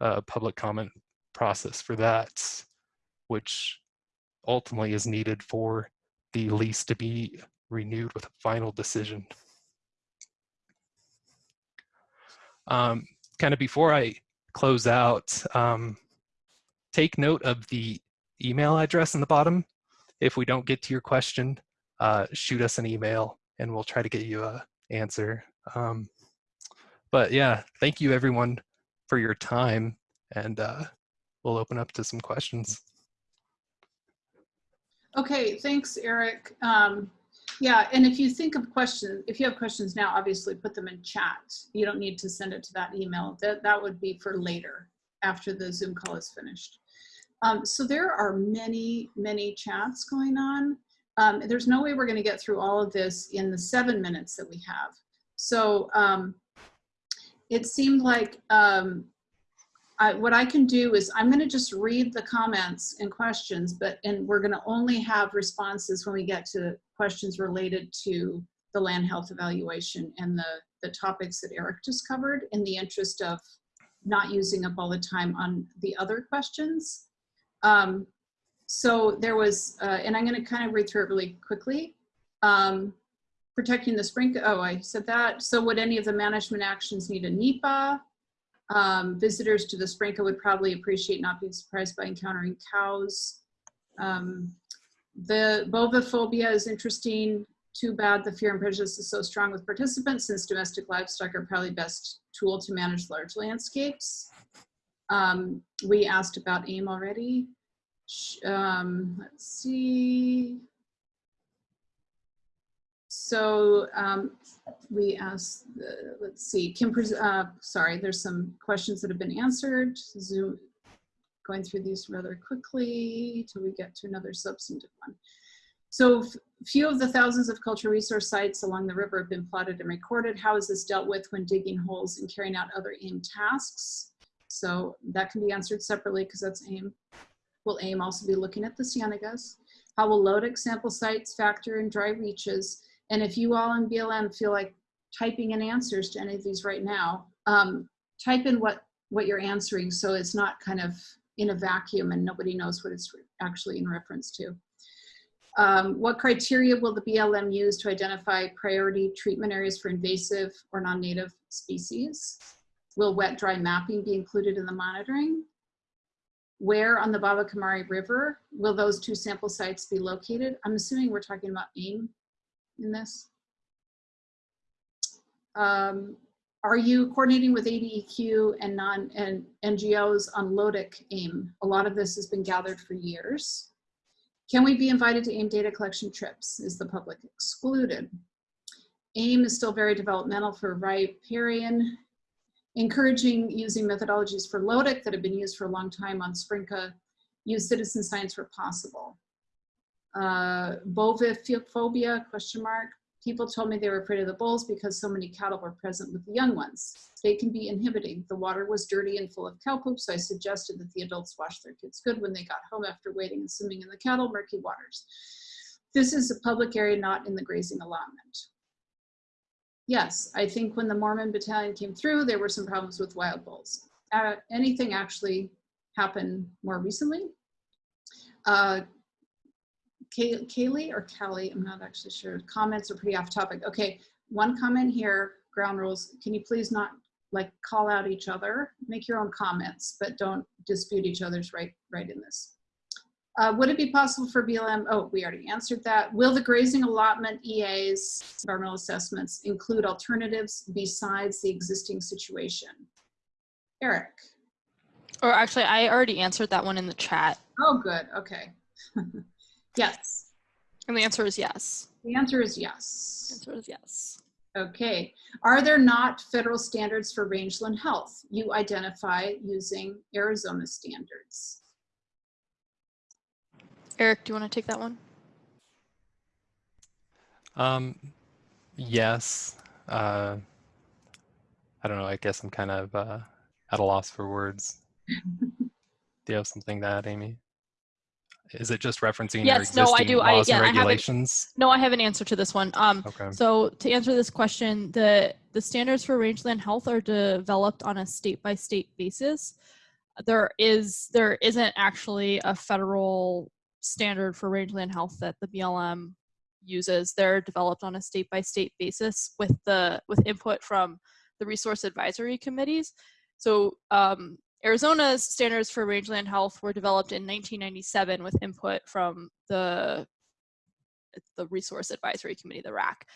a public comment process for that, which ultimately is needed for the lease to be renewed with a final decision. Um, kind of before I close out, um, take note of the email address in the bottom. If we don't get to your question, uh, shoot us an email and we'll try to get you a answer. Um, but yeah, thank you everyone for your time and uh, we'll open up to some questions. Okay, thanks, Eric. Um, yeah, and if you think of questions, if you have questions now, obviously put them in chat. You don't need to send it to that email. That, that would be for later after the Zoom call is finished. Um, so there are many, many chats going on. Um, there's no way we're going to get through all of this in the seven minutes that we have. So um, it seemed like um, I, what I can do is I'm going to just read the comments and questions, but and we're going to only have responses when we get to questions related to the land health evaluation and the, the topics that Eric just covered in the interest of not using up all the time on the other questions. Um, so there was, uh, and I'm going to kind of read through it really quickly. Um, protecting the spring, oh, I said that. So would any of the management actions need a NEPA? Um, visitors to the Sprinka would probably appreciate not being surprised by encountering cows. Um, the boviphobia is interesting. Too bad the fear and prejudice is so strong with participants since domestic livestock are probably best tool to manage large landscapes. Um, we asked about AIM already. Um, let's see. So um, we asked, let's see, Kim, uh, sorry, there's some questions that have been answered. Zoom, going through these rather quickly till we get to another substantive one. So a few of the thousands of cultural resource sites along the river have been plotted and recorded. How is this dealt with when digging holes and carrying out other AIM tasks? So that can be answered separately because that's AIM. Will AIM also be looking at the Cienegas? How will LOTIC sample sites factor in dry reaches? And if you all in BLM feel like typing in answers to any of these right now, um, type in what, what you're answering so it's not kind of in a vacuum and nobody knows what it's actually in reference to. Um, what criteria will the BLM use to identify priority treatment areas for invasive or non-native species? Will wet-dry mapping be included in the monitoring? Where on the Babocomari River will those two sample sites be located? I'm assuming we're talking about AIM in this? Um, are you coordinating with ADEQ and non and NGOs on LOTIC AIM? A lot of this has been gathered for years. Can we be invited to AIM data collection trips? Is the public excluded? AIM is still very developmental for riparian, encouraging using methodologies for LOTIC that have been used for a long time on Sprinka, use citizen science where possible uh, boviphobia, question mark. People told me they were afraid of the bulls because so many cattle were present with the young ones. They can be inhibiting. The water was dirty and full of cow poop, so I suggested that the adults wash their kids good when they got home after wading and swimming in the cattle murky waters. This is a public area, not in the grazing allotment. Yes, I think when the Mormon battalion came through, there were some problems with wild bulls. Uh, anything actually happened more recently? Uh, Kay- Kaylee or Callie, I'm not actually sure. Comments are pretty off topic. Okay, one comment here, ground rules. Can you please not like call out each other? Make your own comments, but don't dispute each other's right, right in this. Uh, would it be possible for BLM, oh, we already answered that. Will the grazing allotment EAs, environmental assessments, include alternatives besides the existing situation? Eric? Or actually, I already answered that one in the chat. Oh, good, okay. yes, And the answer is yes. the answer is yes. The answer is yes. Okay, are there not federal standards for rangeland health? You identify using Arizona standards. Eric, do you want to take that one? Um, yes. Uh, I don't know. I guess I'm kind of uh, at a loss for words. Do you have something to add, Amy? Is it just referencing your Yes, no, I existing do. I- laws yeah, I and have regulations? No, I have an answer to this one. Um, Okay. So to answer this question, the, the standards for rangeland health are developed on a state-by-state basis. There is, there isn't actually a federal standard for rangeland health that the BLM uses. They're developed on a state-by-state basis with the, with input from the resource advisory committees. So um, Arizona's standards for rangeland health were developed in 1997 with input from the the Resource Advisory Committee, the RAC.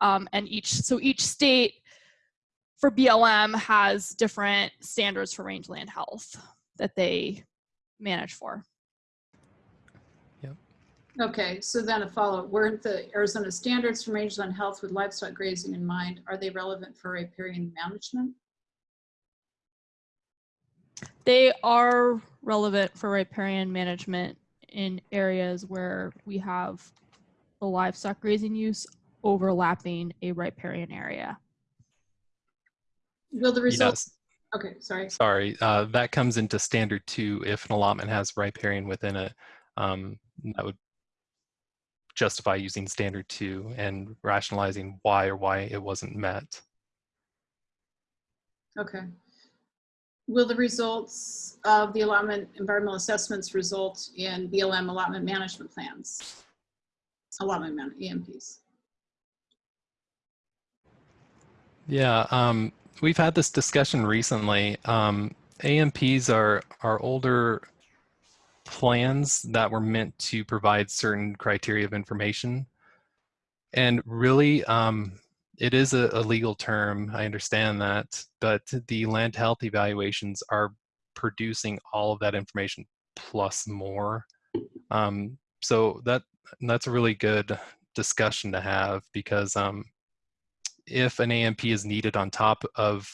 Um, and each, so each state for BLM has different standards for rangeland health that they manage for. Okay, so then a follow-up, weren't the Arizona standards for rangeland health with livestock grazing in mind, are they relevant for riparian management? They are relevant for riparian management in areas where we have the livestock grazing use overlapping a riparian area. Will the Yes. results, okay, sorry. Sorry, uh, that comes into standard two if an allotment has riparian within it. Um, that would justify using standard two and rationalizing why or why it wasn't met. Okay. Will the results of the allotment environmental assessments result in BLM allotment management plans? Allotment man, EMPs. Yeah, um, we've had this discussion recently. Um, AMPs are are older plans that were meant to provide certain criteria of information, and really, um, it is a, a legal term. I understand that, but the land health evaluations are producing all of that information plus more. Um, so that that's a really good discussion to have because um, if an AMP is needed on top of,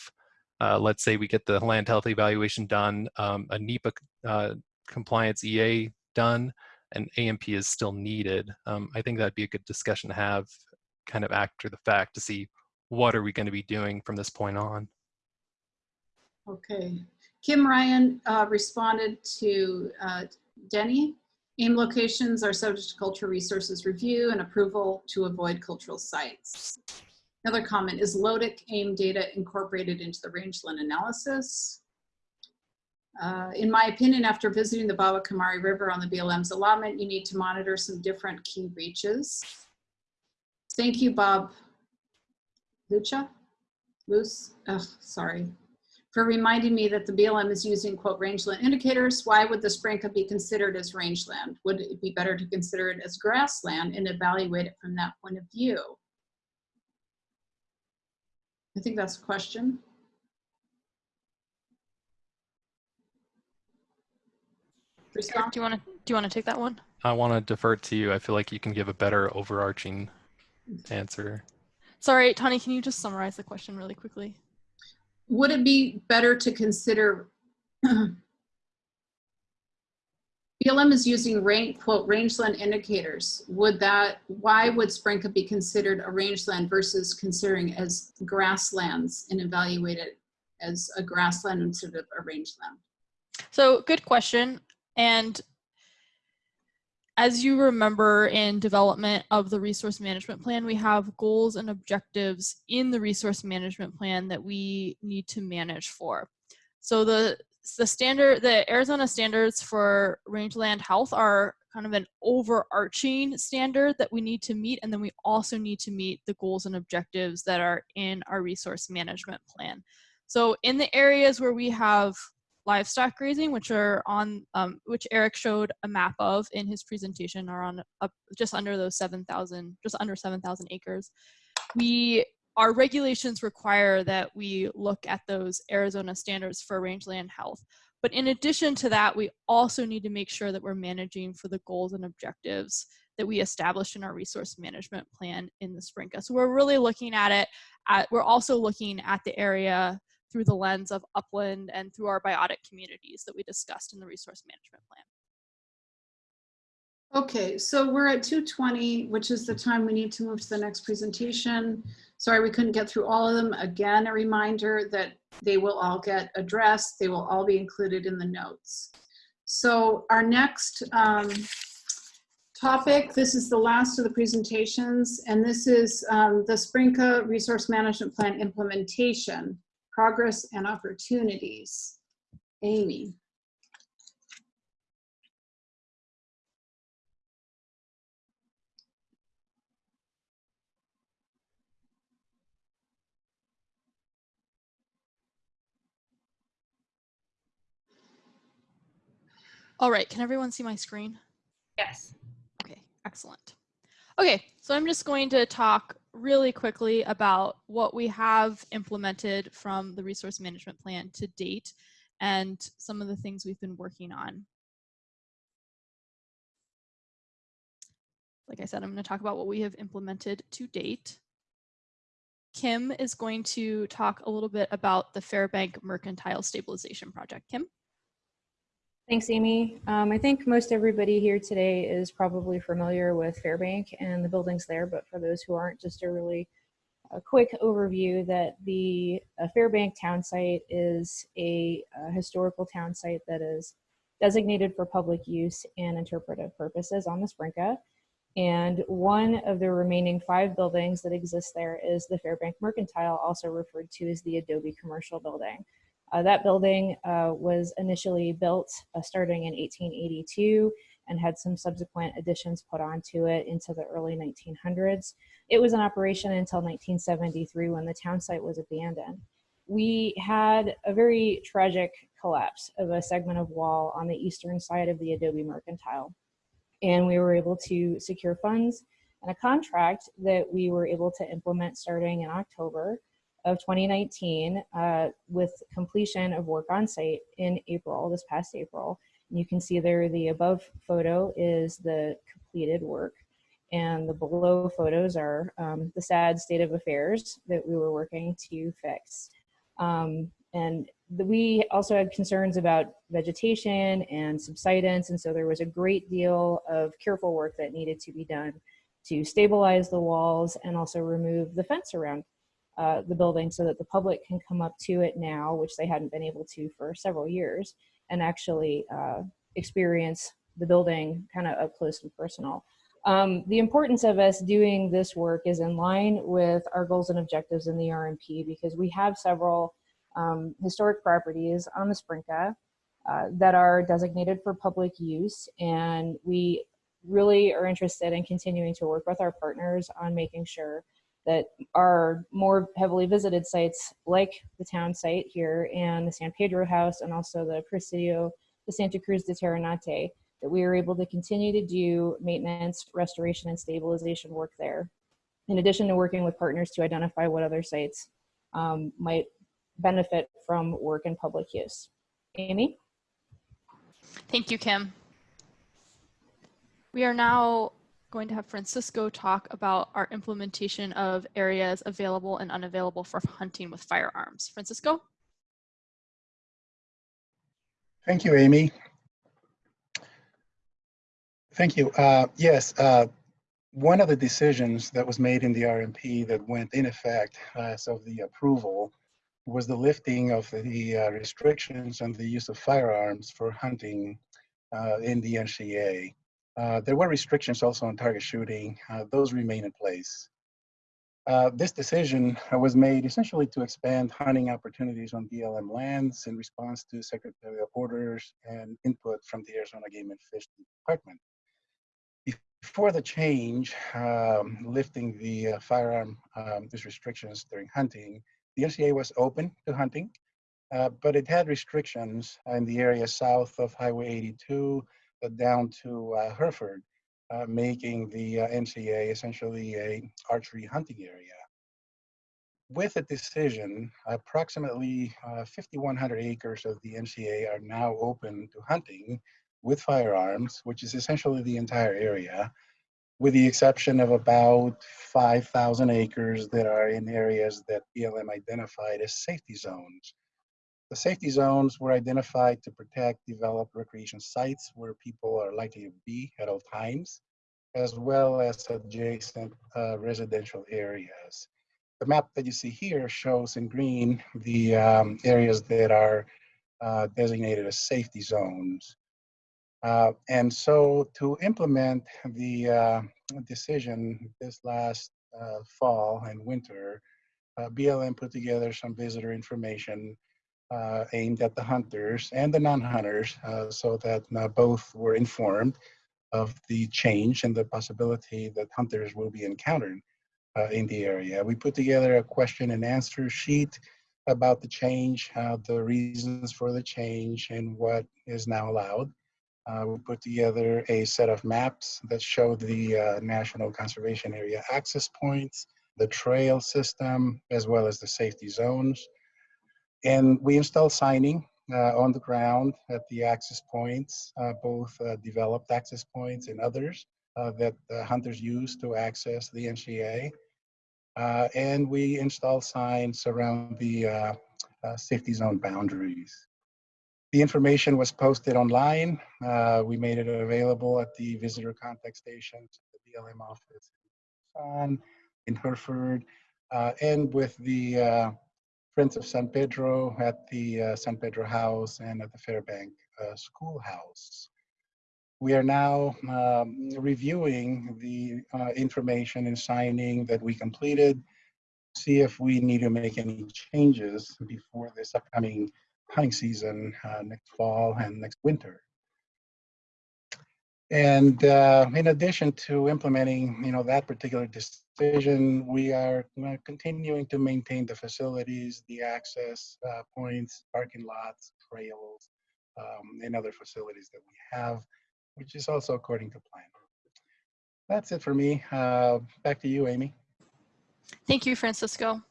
uh, let's say we get the land health evaluation done, um, a NEPA uh, compliance EA done, an AMP is still needed. Um, I think that'd be a good discussion to have kind of after the fact to see what are we going to be doing from this point on. Okay. Kim Ryan uh, responded to uh, Denny. AIM locations are subject to cultural resources review and approval to avoid cultural sites. Another comment, is LOTIC AIM data incorporated into the rangeland analysis? Uh, in my opinion, after visiting the Babocomari River on the BLM's allotment, you need to monitor some different key reaches. Thank you, Bob Lucha? Luce? Ugh, sorry. For reminding me that the BLM is using quote rangeland indicators. Why would the Sprinka be considered as rangeland? Would it be better to consider it as grassland and evaluate it from that point of view? I think that's a question. Eric, do you want to do you want to take that one? I want to defer to you. I feel like you can give a better overarching answer. Sorry, Tani, can you just summarize the question really quickly? Would it be better to consider BLM is using range, quote, rangeland indicators. Would that, why would Sprinka be considered a rangeland versus considering as grasslands and evaluated as a grassland instead of a rangeland? So good question. And as you remember in development of the resource management plan, we have goals and objectives in the resource management plan that we need to manage for. So the the standard, the Arizona standards for rangeland health are kind of an overarching standard that we need to meet. And then we also need to meet the goals and objectives that are in our resource management plan. So in the areas where we have livestock grazing, which are on, um, which Eric showed a map of in his presentation, are on up just under those 7,000, just under 7,000 acres. We our regulations require that we look at those Arizona standards for rangeland health. But in addition to that, we also need to make sure that we're managing for the goals and objectives that we established in our resource management plan in the Sprinka. So we're really looking at it, at, we're also looking at the area through the lens of upland and through our biotic communities that we discussed in the resource management plan. Okay, so we're at 2:20, which is the time we need to move to the next presentation. Sorry, we couldn't get through all of them. Again, a reminder that they will all get addressed. They will all be included in the notes. So our next um, topic, this is the last of the presentations, and this is um, the Sprinka Resource Management Plan implementation, progress and opportunities. Amy. All right, can everyone see my screen? Yes. Okay, excellent. Okay, so I'm just going to talk really quickly about what we have implemented from the resource management plan to date and some of the things we've been working on. Like I said, I'm going to talk about what we have implemented to date. Kim is going to talk a little bit about the Fairbank Mercantile Stabilization Project. Kim? Thanks, Amy. Um, I think most everybody here today is probably familiar with Fairbank and the buildings there, but for those who aren't, just a really a quick overview that the uh, Fairbank town site is a, a historical town site that is designated for public use and interpretive purposes on the Sprinka. And one of the remaining five buildings that exist there is the Fairbank Mercantile, also referred to as the Adobe Commercial Building. Uh, that building uh, was initially built uh, starting in 1882 and had some subsequent additions put onto it into the early 1900s. It was in operation until 1973 when the town site was abandoned. We had a very tragic collapse of a segment of wall on the eastern side of the Adobe Mercantile. And we were able to secure funds and a contract that we were able to implement starting in October of 2019 uh, with completion of work on site in April, this past April. And you can see there the above photo is the completed work and the below photos are um, the sad state of affairs that we were working to fix. Um, and the, we also had concerns about vegetation and subsidence, and so there was a great deal of careful work that needed to be done to stabilize the walls and also remove the fence around uh, the building so that the public can come up to it now, which they hadn't been able to for several years, and actually uh, experience the building kind of up close and personal. Um, the importance of us doing this work is in line with our goals and objectives in the RMP because we have several um, historic properties on the Sprinka uh, that are designated for public use and we really are interested in continuing to work with our partners on making sure that are more heavily visited sites like the town site here and the San Pedro House and also the Presidio the Santa Cruz de Terrenate, that we are able to continue to do maintenance, restoration, and stabilization work there. In addition to working with partners to identify what other sites um, might benefit from work in public use. Amy? Thank you, Kim. We are now going to have Francisco talk about our implementation of areas available and unavailable for hunting with firearms. Francisco? Thank you, Amy. Thank you. Uh, Yes, uh, one of the decisions that was made in the RMP that went in effect as of the approval was the lifting of the uh, restrictions on the use of firearms for hunting uh, in the NCA. Uh, There were restrictions also on target shooting. Uh, Those remain in place. Uh, This decision was made essentially to expand hunting opportunities on BLM lands in response to secretarial orders and input from the Arizona Game and Fish Department. Before the change, um, lifting the uh, firearm um, these restrictions during hunting, the NCA was open to hunting, uh, but it had restrictions in the area south of Highway 82 uh, down to uh, Hereford, uh, making the uh, NCA essentially a archery hunting area. With the decision, approximately uh, 5,100 acres of the NCA are now open to hunting with firearms, which is essentially the entire area, with the exception of about 5,000 acres that are in areas that BLM identified as safety zones. The safety zones were identified to protect developed recreation sites where people are likely to be at all times, as well as adjacent uh, residential areas. The map that you see here shows in green the um, areas that are uh, designated as safety zones. Uh, and so to implement the uh, decision this last uh, fall and winter, uh, BLM put together some visitor information uh, aimed at the hunters and the non-hunters uh, so that both were informed of the change and the possibility that hunters will be encountered in the area. We put together a question and answer sheet about the change, the reasons for the change, and what is now allowed. Uh, we put together a set of maps that show the uh, National Conservation Area access points, the trail system, as well as the safety zones. And we installed signing uh, on the ground at the access points, uh, both uh, developed access points and others uh, that hunters use to access the NCA. and we installed signs around the safety zone boundaries. The information was posted online. Uh, we made it available at the visitor contact stations, the BLM office in Hereford, uh, and with the uh, Friends of San Pedro at the uh, San Pedro House and at the Fairbank uh, Schoolhouse. We are now um, reviewing the uh, information and signing that we completed, see if we need to make any changes before this upcoming hunting season uh, next fall and next winter. And uh, in addition to implementing, you know, that particular decision, we are continuing to maintain the facilities, the access uh, points, parking lots, trails, um, and other facilities that we have, which is also according to plan. That's it for me. Uh, back to you, Amy. Thank you, Francisco.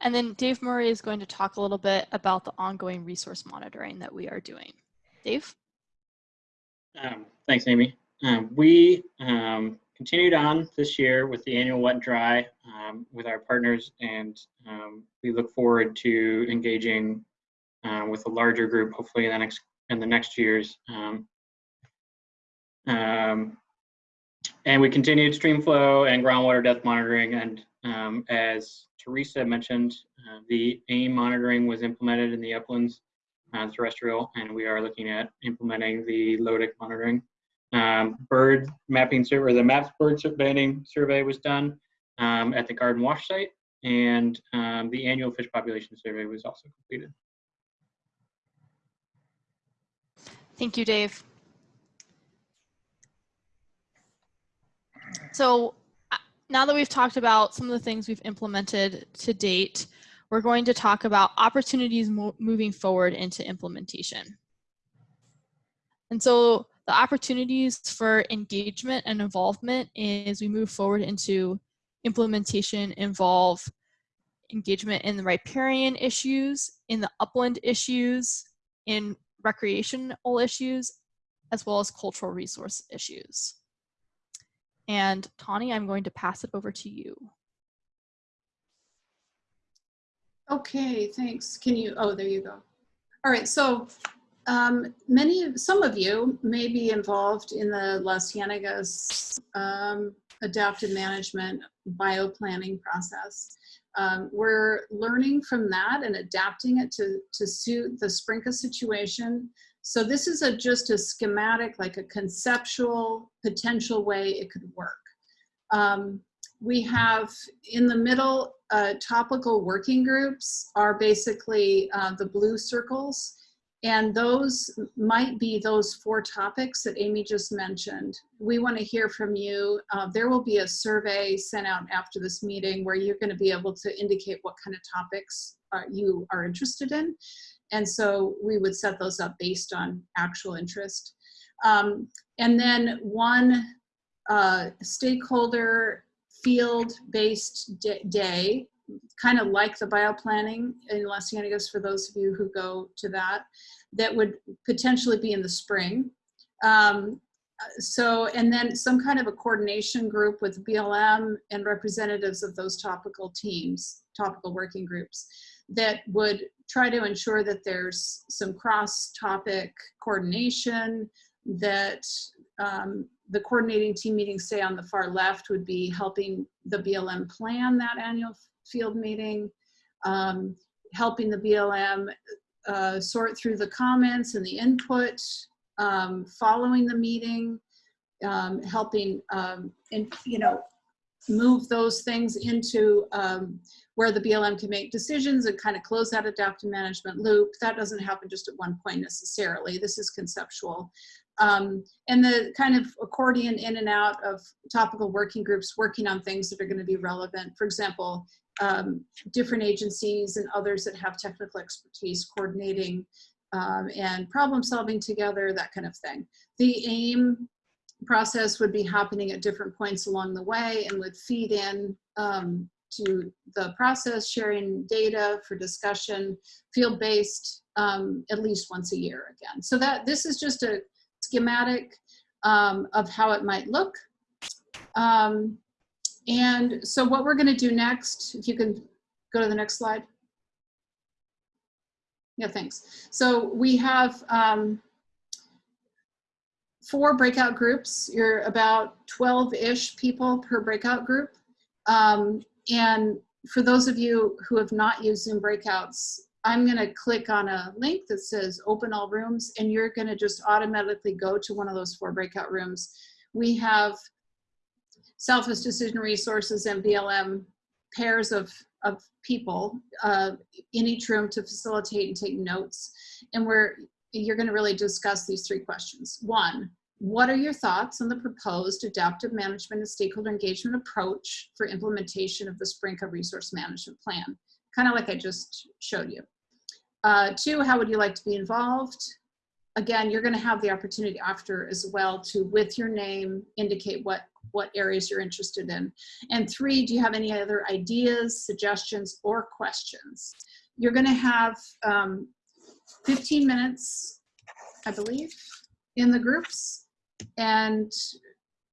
And then Dave Murray is going to talk a little bit about the ongoing resource monitoring that we are doing. Dave? Um, thanks, Amy. Um, we um, continued on this year with the annual wet and dry um, with our partners, and um, we look forward to engaging uh, with a larger group, hopefully in the next in the next years. Um, and we continued stream flow and groundwater depth monitoring, and as Teresa mentioned, uh, the AIM monitoring was implemented in the uplands uh, terrestrial, and we are looking at implementing the LOTIC monitoring. Um, bird mapping survey, the MAPS bird banding survey was done um, at the garden wash site, and um, the annual fish population survey was also completed. Thank you, Dave. So now that we've talked about some of the things we've implemented to date, we're going to talk about opportunities mo moving forward into implementation. And so the opportunities for engagement and involvement as we move forward into implementation involve engagement in the riparian issues, in the upland issues, in recreational issues, as well as cultural resource issues. And Tawny, I'm going to pass it over to you. Okay, thanks. Can you, oh, there you go. All right, so um, many, of some of you may be involved in the Las Ciénegas um, adaptive management bioplanning process. Um, we're learning from that and adapting it to, to suit the Sprinka situation. So this is a, just a schematic, like a conceptual potential way it could work. Um, we have in the middle, uh, topical working groups are basically uh, the blue circles. And those might be those four topics that Amy just mentioned. We want to hear from you. Uh, there will be a survey sent out after this meeting where you're going to be able to indicate what kind of topics uh, you are interested in. And so we would set those up based on actual interest. Um, and then one uh, stakeholder field-based day kind of like the bioplanning in Las Ciénegas for those of you who go to that, that would potentially be in the spring. Um, so, and then some kind of a coordination group with BLM and representatives of those topical teams, topical working groups, that would try to ensure that there's some cross-topic coordination, that um, the coordinating team meetings, say on the far left, would be helping the BLM plan that annual field meeting, um, helping the BLM uh, sort through the comments and the input, um, following the meeting, um, helping, um, and, you know, move those things into um, where the BLM can make decisions and kind of close that adaptive management loop. That doesn't happen just at one point necessarily. This is conceptual. Um, and the kind of accordion in and out of topical working groups working on things that are going to be relevant. For example, um, different agencies and others that have technical expertise coordinating um, and problem solving together, that kind of thing. The AIM process would be happening at different points along the way and would feed in um, to the process, sharing data for discussion, field-based um, at least once a year again. So that this is just a schematic um, of how it might look. Um, and so what we're gonna do next, if you can go to the next slide. Yeah, thanks. So we have um, four breakout groups. You're about 12-ish people per breakout group. Um, and for those of you who have not used Zoom breakouts, I'm gonna click on a link that says open all rooms and you're gonna just automatically go to one of those four breakout rooms. We have Southwest Decision Resources and BLM pairs of, of people uh, in each room to facilitate and take notes. And we're, you're gonna really discuss these three questions. One, what are your thoughts on the proposed adaptive management and stakeholder engagement approach for implementation of the Sprinka resource management plan? Kind of like I just showed you. Uh, two, how would you like to be involved? Again, you're gonna have the opportunity after as well to, with your name, indicate what, what areas you're interested in. And three, do you have any other ideas, suggestions, or questions? You're gonna have um, 15 minutes, I believe, in the groups. And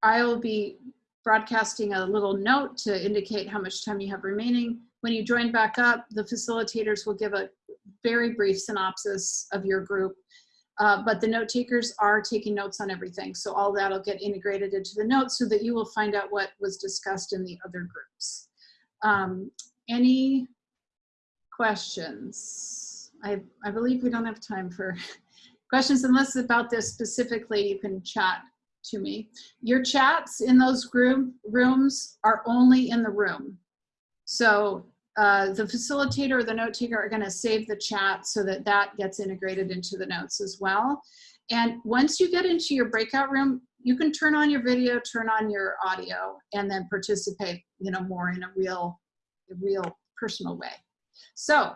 I'll be broadcasting a little note to indicate how much time you have remaining. When you join back up, the facilitators will give a very brief synopsis of your group uh, but the note takers are taking notes on everything. So all that'll get integrated into the notes so that you will find out what was discussed in the other groups. Um, any questions? I, I believe we don't have time for questions unless about this specifically, you can chat to me. Your chats in those group rooms are only in the room. So uh, the facilitator or the note taker are going to save the chat so that that gets integrated into the notes as well. And once you get into your breakout room, you can turn on your video, turn on your audio, and then participate, you know, more in a real, a real personal way. So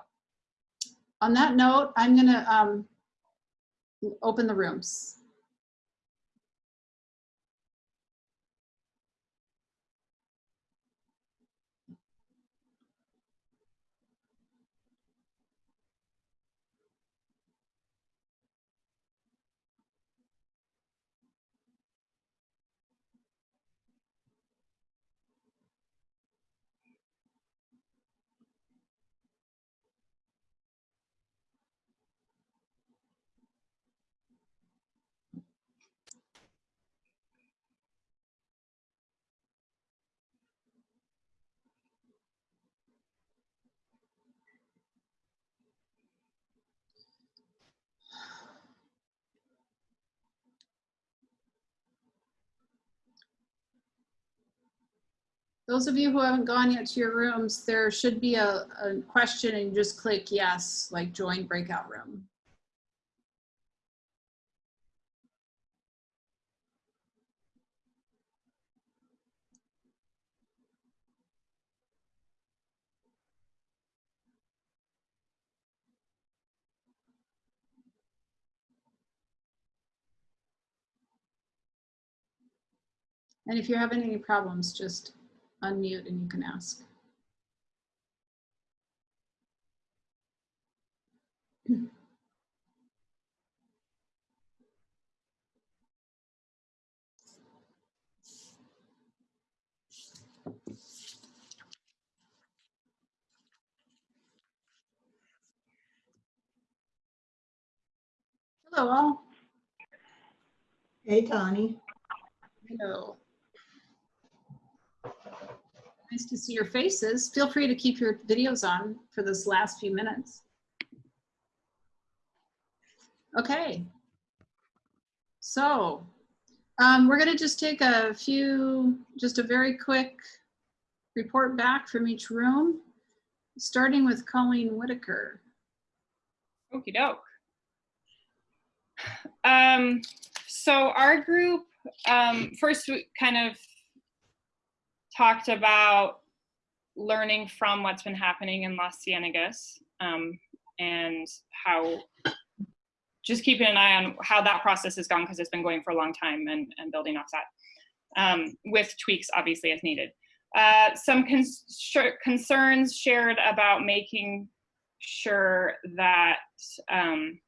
on that note, I'm going to um, open the rooms. Those of you who haven't gone yet to your rooms, there should be a, a question and just click yes, like join breakout room. And if you're having any problems, just unmute and you can ask. Hello all. Hey, Connie. Hello. Nice to see your faces. Feel free to keep your videos on for this last few minutes. Okay. So um, we're going to just take a few, just a very quick report back from each room, starting with Colleen Whitaker. Okie doke. Um, so our group, um, first we kind of talked about learning from what's been happening in Las Ciénegas um, and how just keeping an eye on how that process has gone because it's been going for a long time and, and building off that um, with tweaks obviously as needed. Uh, some concerns shared about making sure that um,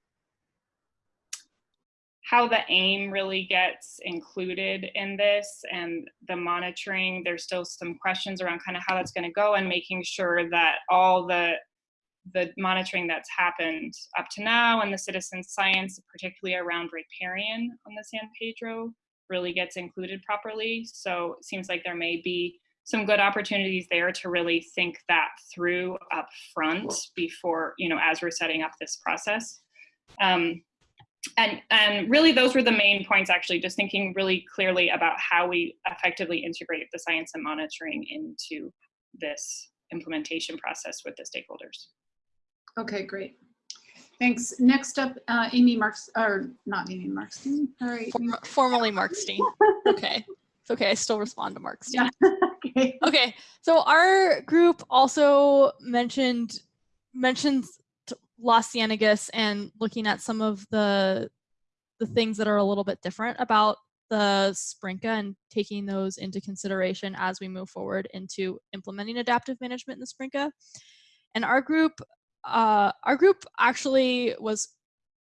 how the aim really gets included in this and the monitoring there's still some questions around kind of how that's going to go and making sure that all the the monitoring that's happened up to now and the citizen science particularly around riparian on the san pedro really gets included properly. So it seems like there may be some good opportunities there to really think that through up front before you know as we're setting up this process. Um, and and really those were the main points actually just thinking really clearly about how we effectively integrate the science and monitoring into this implementation process with the stakeholders. Okay great. Thanks. Next up uh, amy marks or not amy markstein all right. Form formerly markstein. Okay. It's okay i still respond to markstein. Yeah. okay. okay so our group also mentioned mentions Ciénegas and looking at some of the the things that are a little bit different about the Sprinka and taking those into consideration as we move forward into implementing adaptive management in the Sprinka. And our group, uh, our group actually was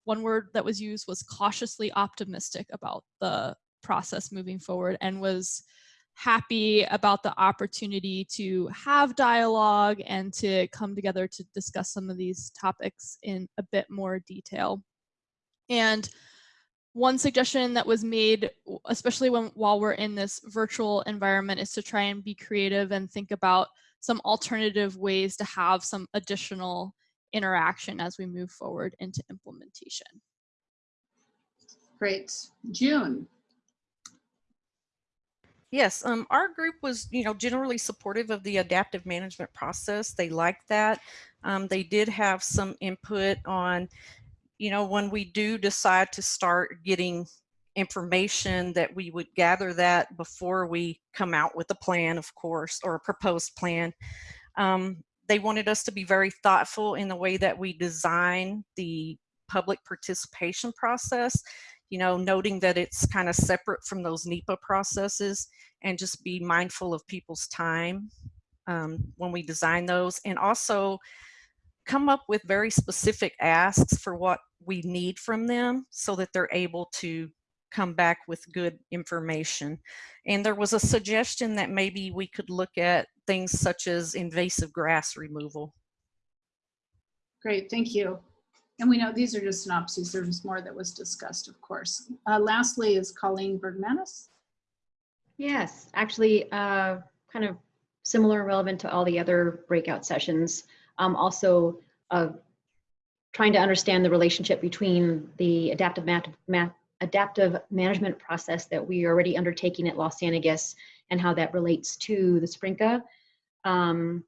one word that was used was cautiously optimistic about the process moving forward and was happy about the opportunity to have dialogue and to come together to discuss some of these topics in a bit more detail. And one suggestion that was made, especially when while we're in this virtual environment, is to try and be creative and think about some alternative ways to have some additional interaction as we move forward into implementation. Great. June. Yes, um, our group was, you know, generally supportive of the adaptive management process. They liked that. Um, they did have some input on, you know, when we do decide to start getting information that we would gather that before we come out with a plan, of course, or a proposed plan. Um, they wanted us to be very thoughtful in the way that we design the public participation process you know, noting that it's kind of separate from those NEPA processes and just be mindful of people's time um, when we design those and also come up with very specific asks for what we need from them so that they're able to come back with good information. And there was a suggestion that maybe we could look at things such as invasive grass removal. Great, thank you. And we know these are just synopses. There's more that was discussed, of course. Uh, lastly is Colleen Bergmanis. Yes, actually, uh, kind of similar, and relevant to all the other breakout sessions. Um, also, uh, trying to understand the relationship between the adaptive, mat adaptive management process that we are already undertaking at Las Angeles and how that relates to the Sprinka. Um,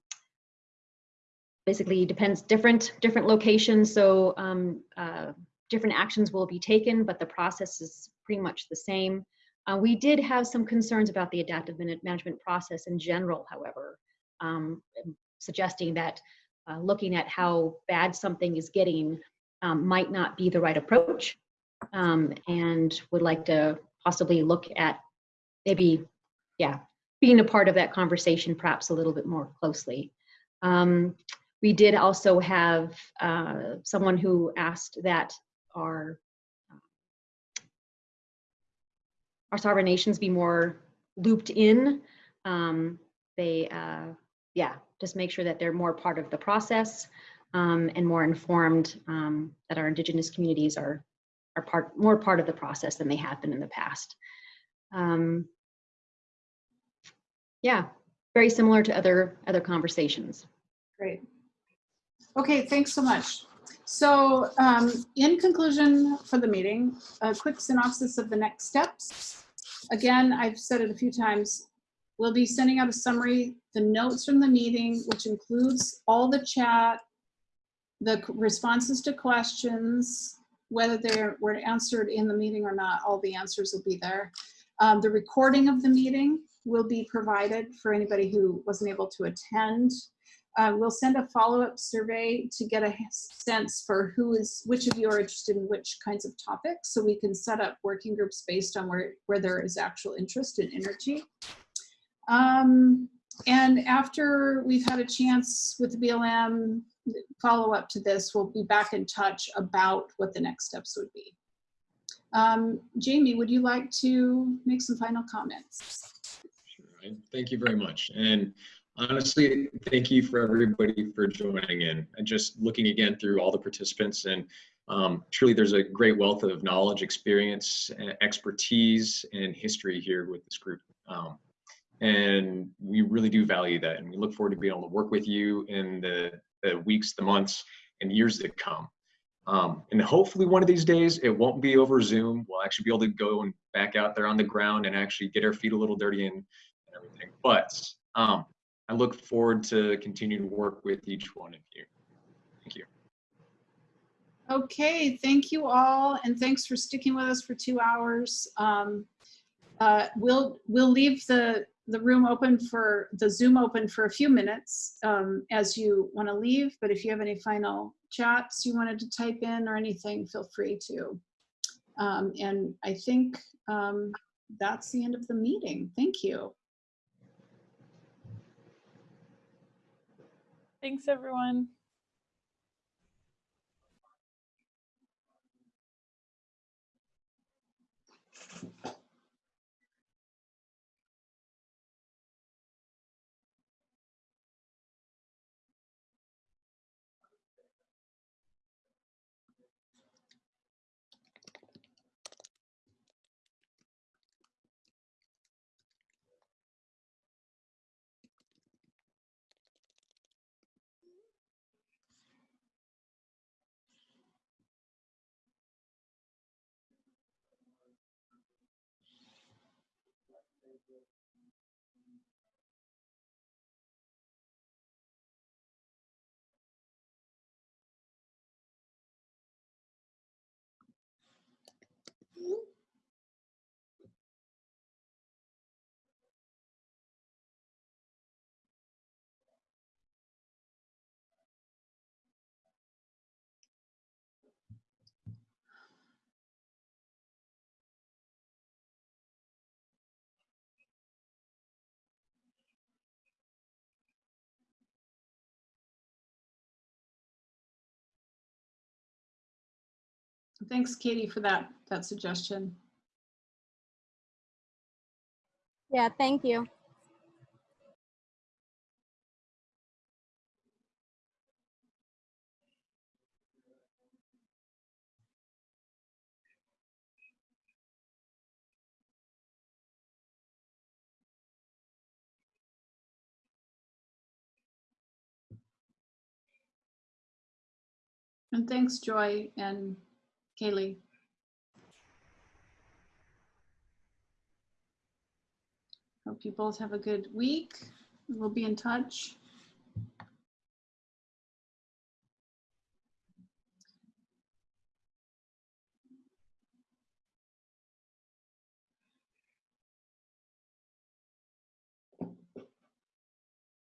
basically depends different different locations, so um, uh, different actions will be taken, but the process is pretty much the same. Uh, we did have some concerns about the adaptive management process in general, however, um, suggesting that uh, looking at how bad something is getting um, might not be the right approach um, and would like to possibly look at maybe, yeah, being a part of that conversation perhaps a little bit more closely. We did also have uh, someone who asked that our our sovereign nations be more looped in. Um, they, uh, yeah, just make sure that they're more part of the process um, and more informed um, that our indigenous communities are are part more part of the process than they have been in the past. Um, yeah, very similar to other other conversations. Great. Okay, thanks so much. So um, in conclusion for the meeting, a quick synopsis of the next steps. Again, I've said it a few times, we'll be sending out a summary, the notes from the meeting, which includes all the chat, the responses to questions, whether they were answered in the meeting or not, all the answers will be there. Um, the recording of the meeting will be provided for anybody who wasn't able to attend. Uh, we'll send a follow-up survey to get a sense for who is, which of you are interested in which kinds of topics, so we can set up working groups based on where, where there is actual interest and energy. Um, and after we've had a chance with the BLM, follow up to this, we'll be back in touch about what the next steps would be. Um, Jamie, would you like to make some final comments? Sure. Thank you very much. And honestly, thank you for everybody for joining in and just looking again through all the participants and um, truly there's a great wealth of knowledge, experience, expertise, and history here with this group. Um, and we really do value that. And we look forward to being able to work with you in the, the weeks, the months, and years that come. Um, and hopefully one of these days it won't be over Zoom. We'll actually be able to go and back out there on the ground and actually get our feet a little dirty and, and everything. But um, I look forward to continuing to work with each one of you. Thank you. Okay, thank you all, and thanks for sticking with us for two hours. Um, uh, we'll we'll leave the the room open for the Zoom open for a few minutes um, as you want to leave. But if you have any final chats you wanted to type in or anything, feel free to. Um, and I think um, that's the end of the meeting. Thank you. Thanks, everyone. Thanks, Katie, for that, that suggestion. Yeah, thank you. And thanks, Joy and Kaylee. Hope you both have a good week. We'll be in touch.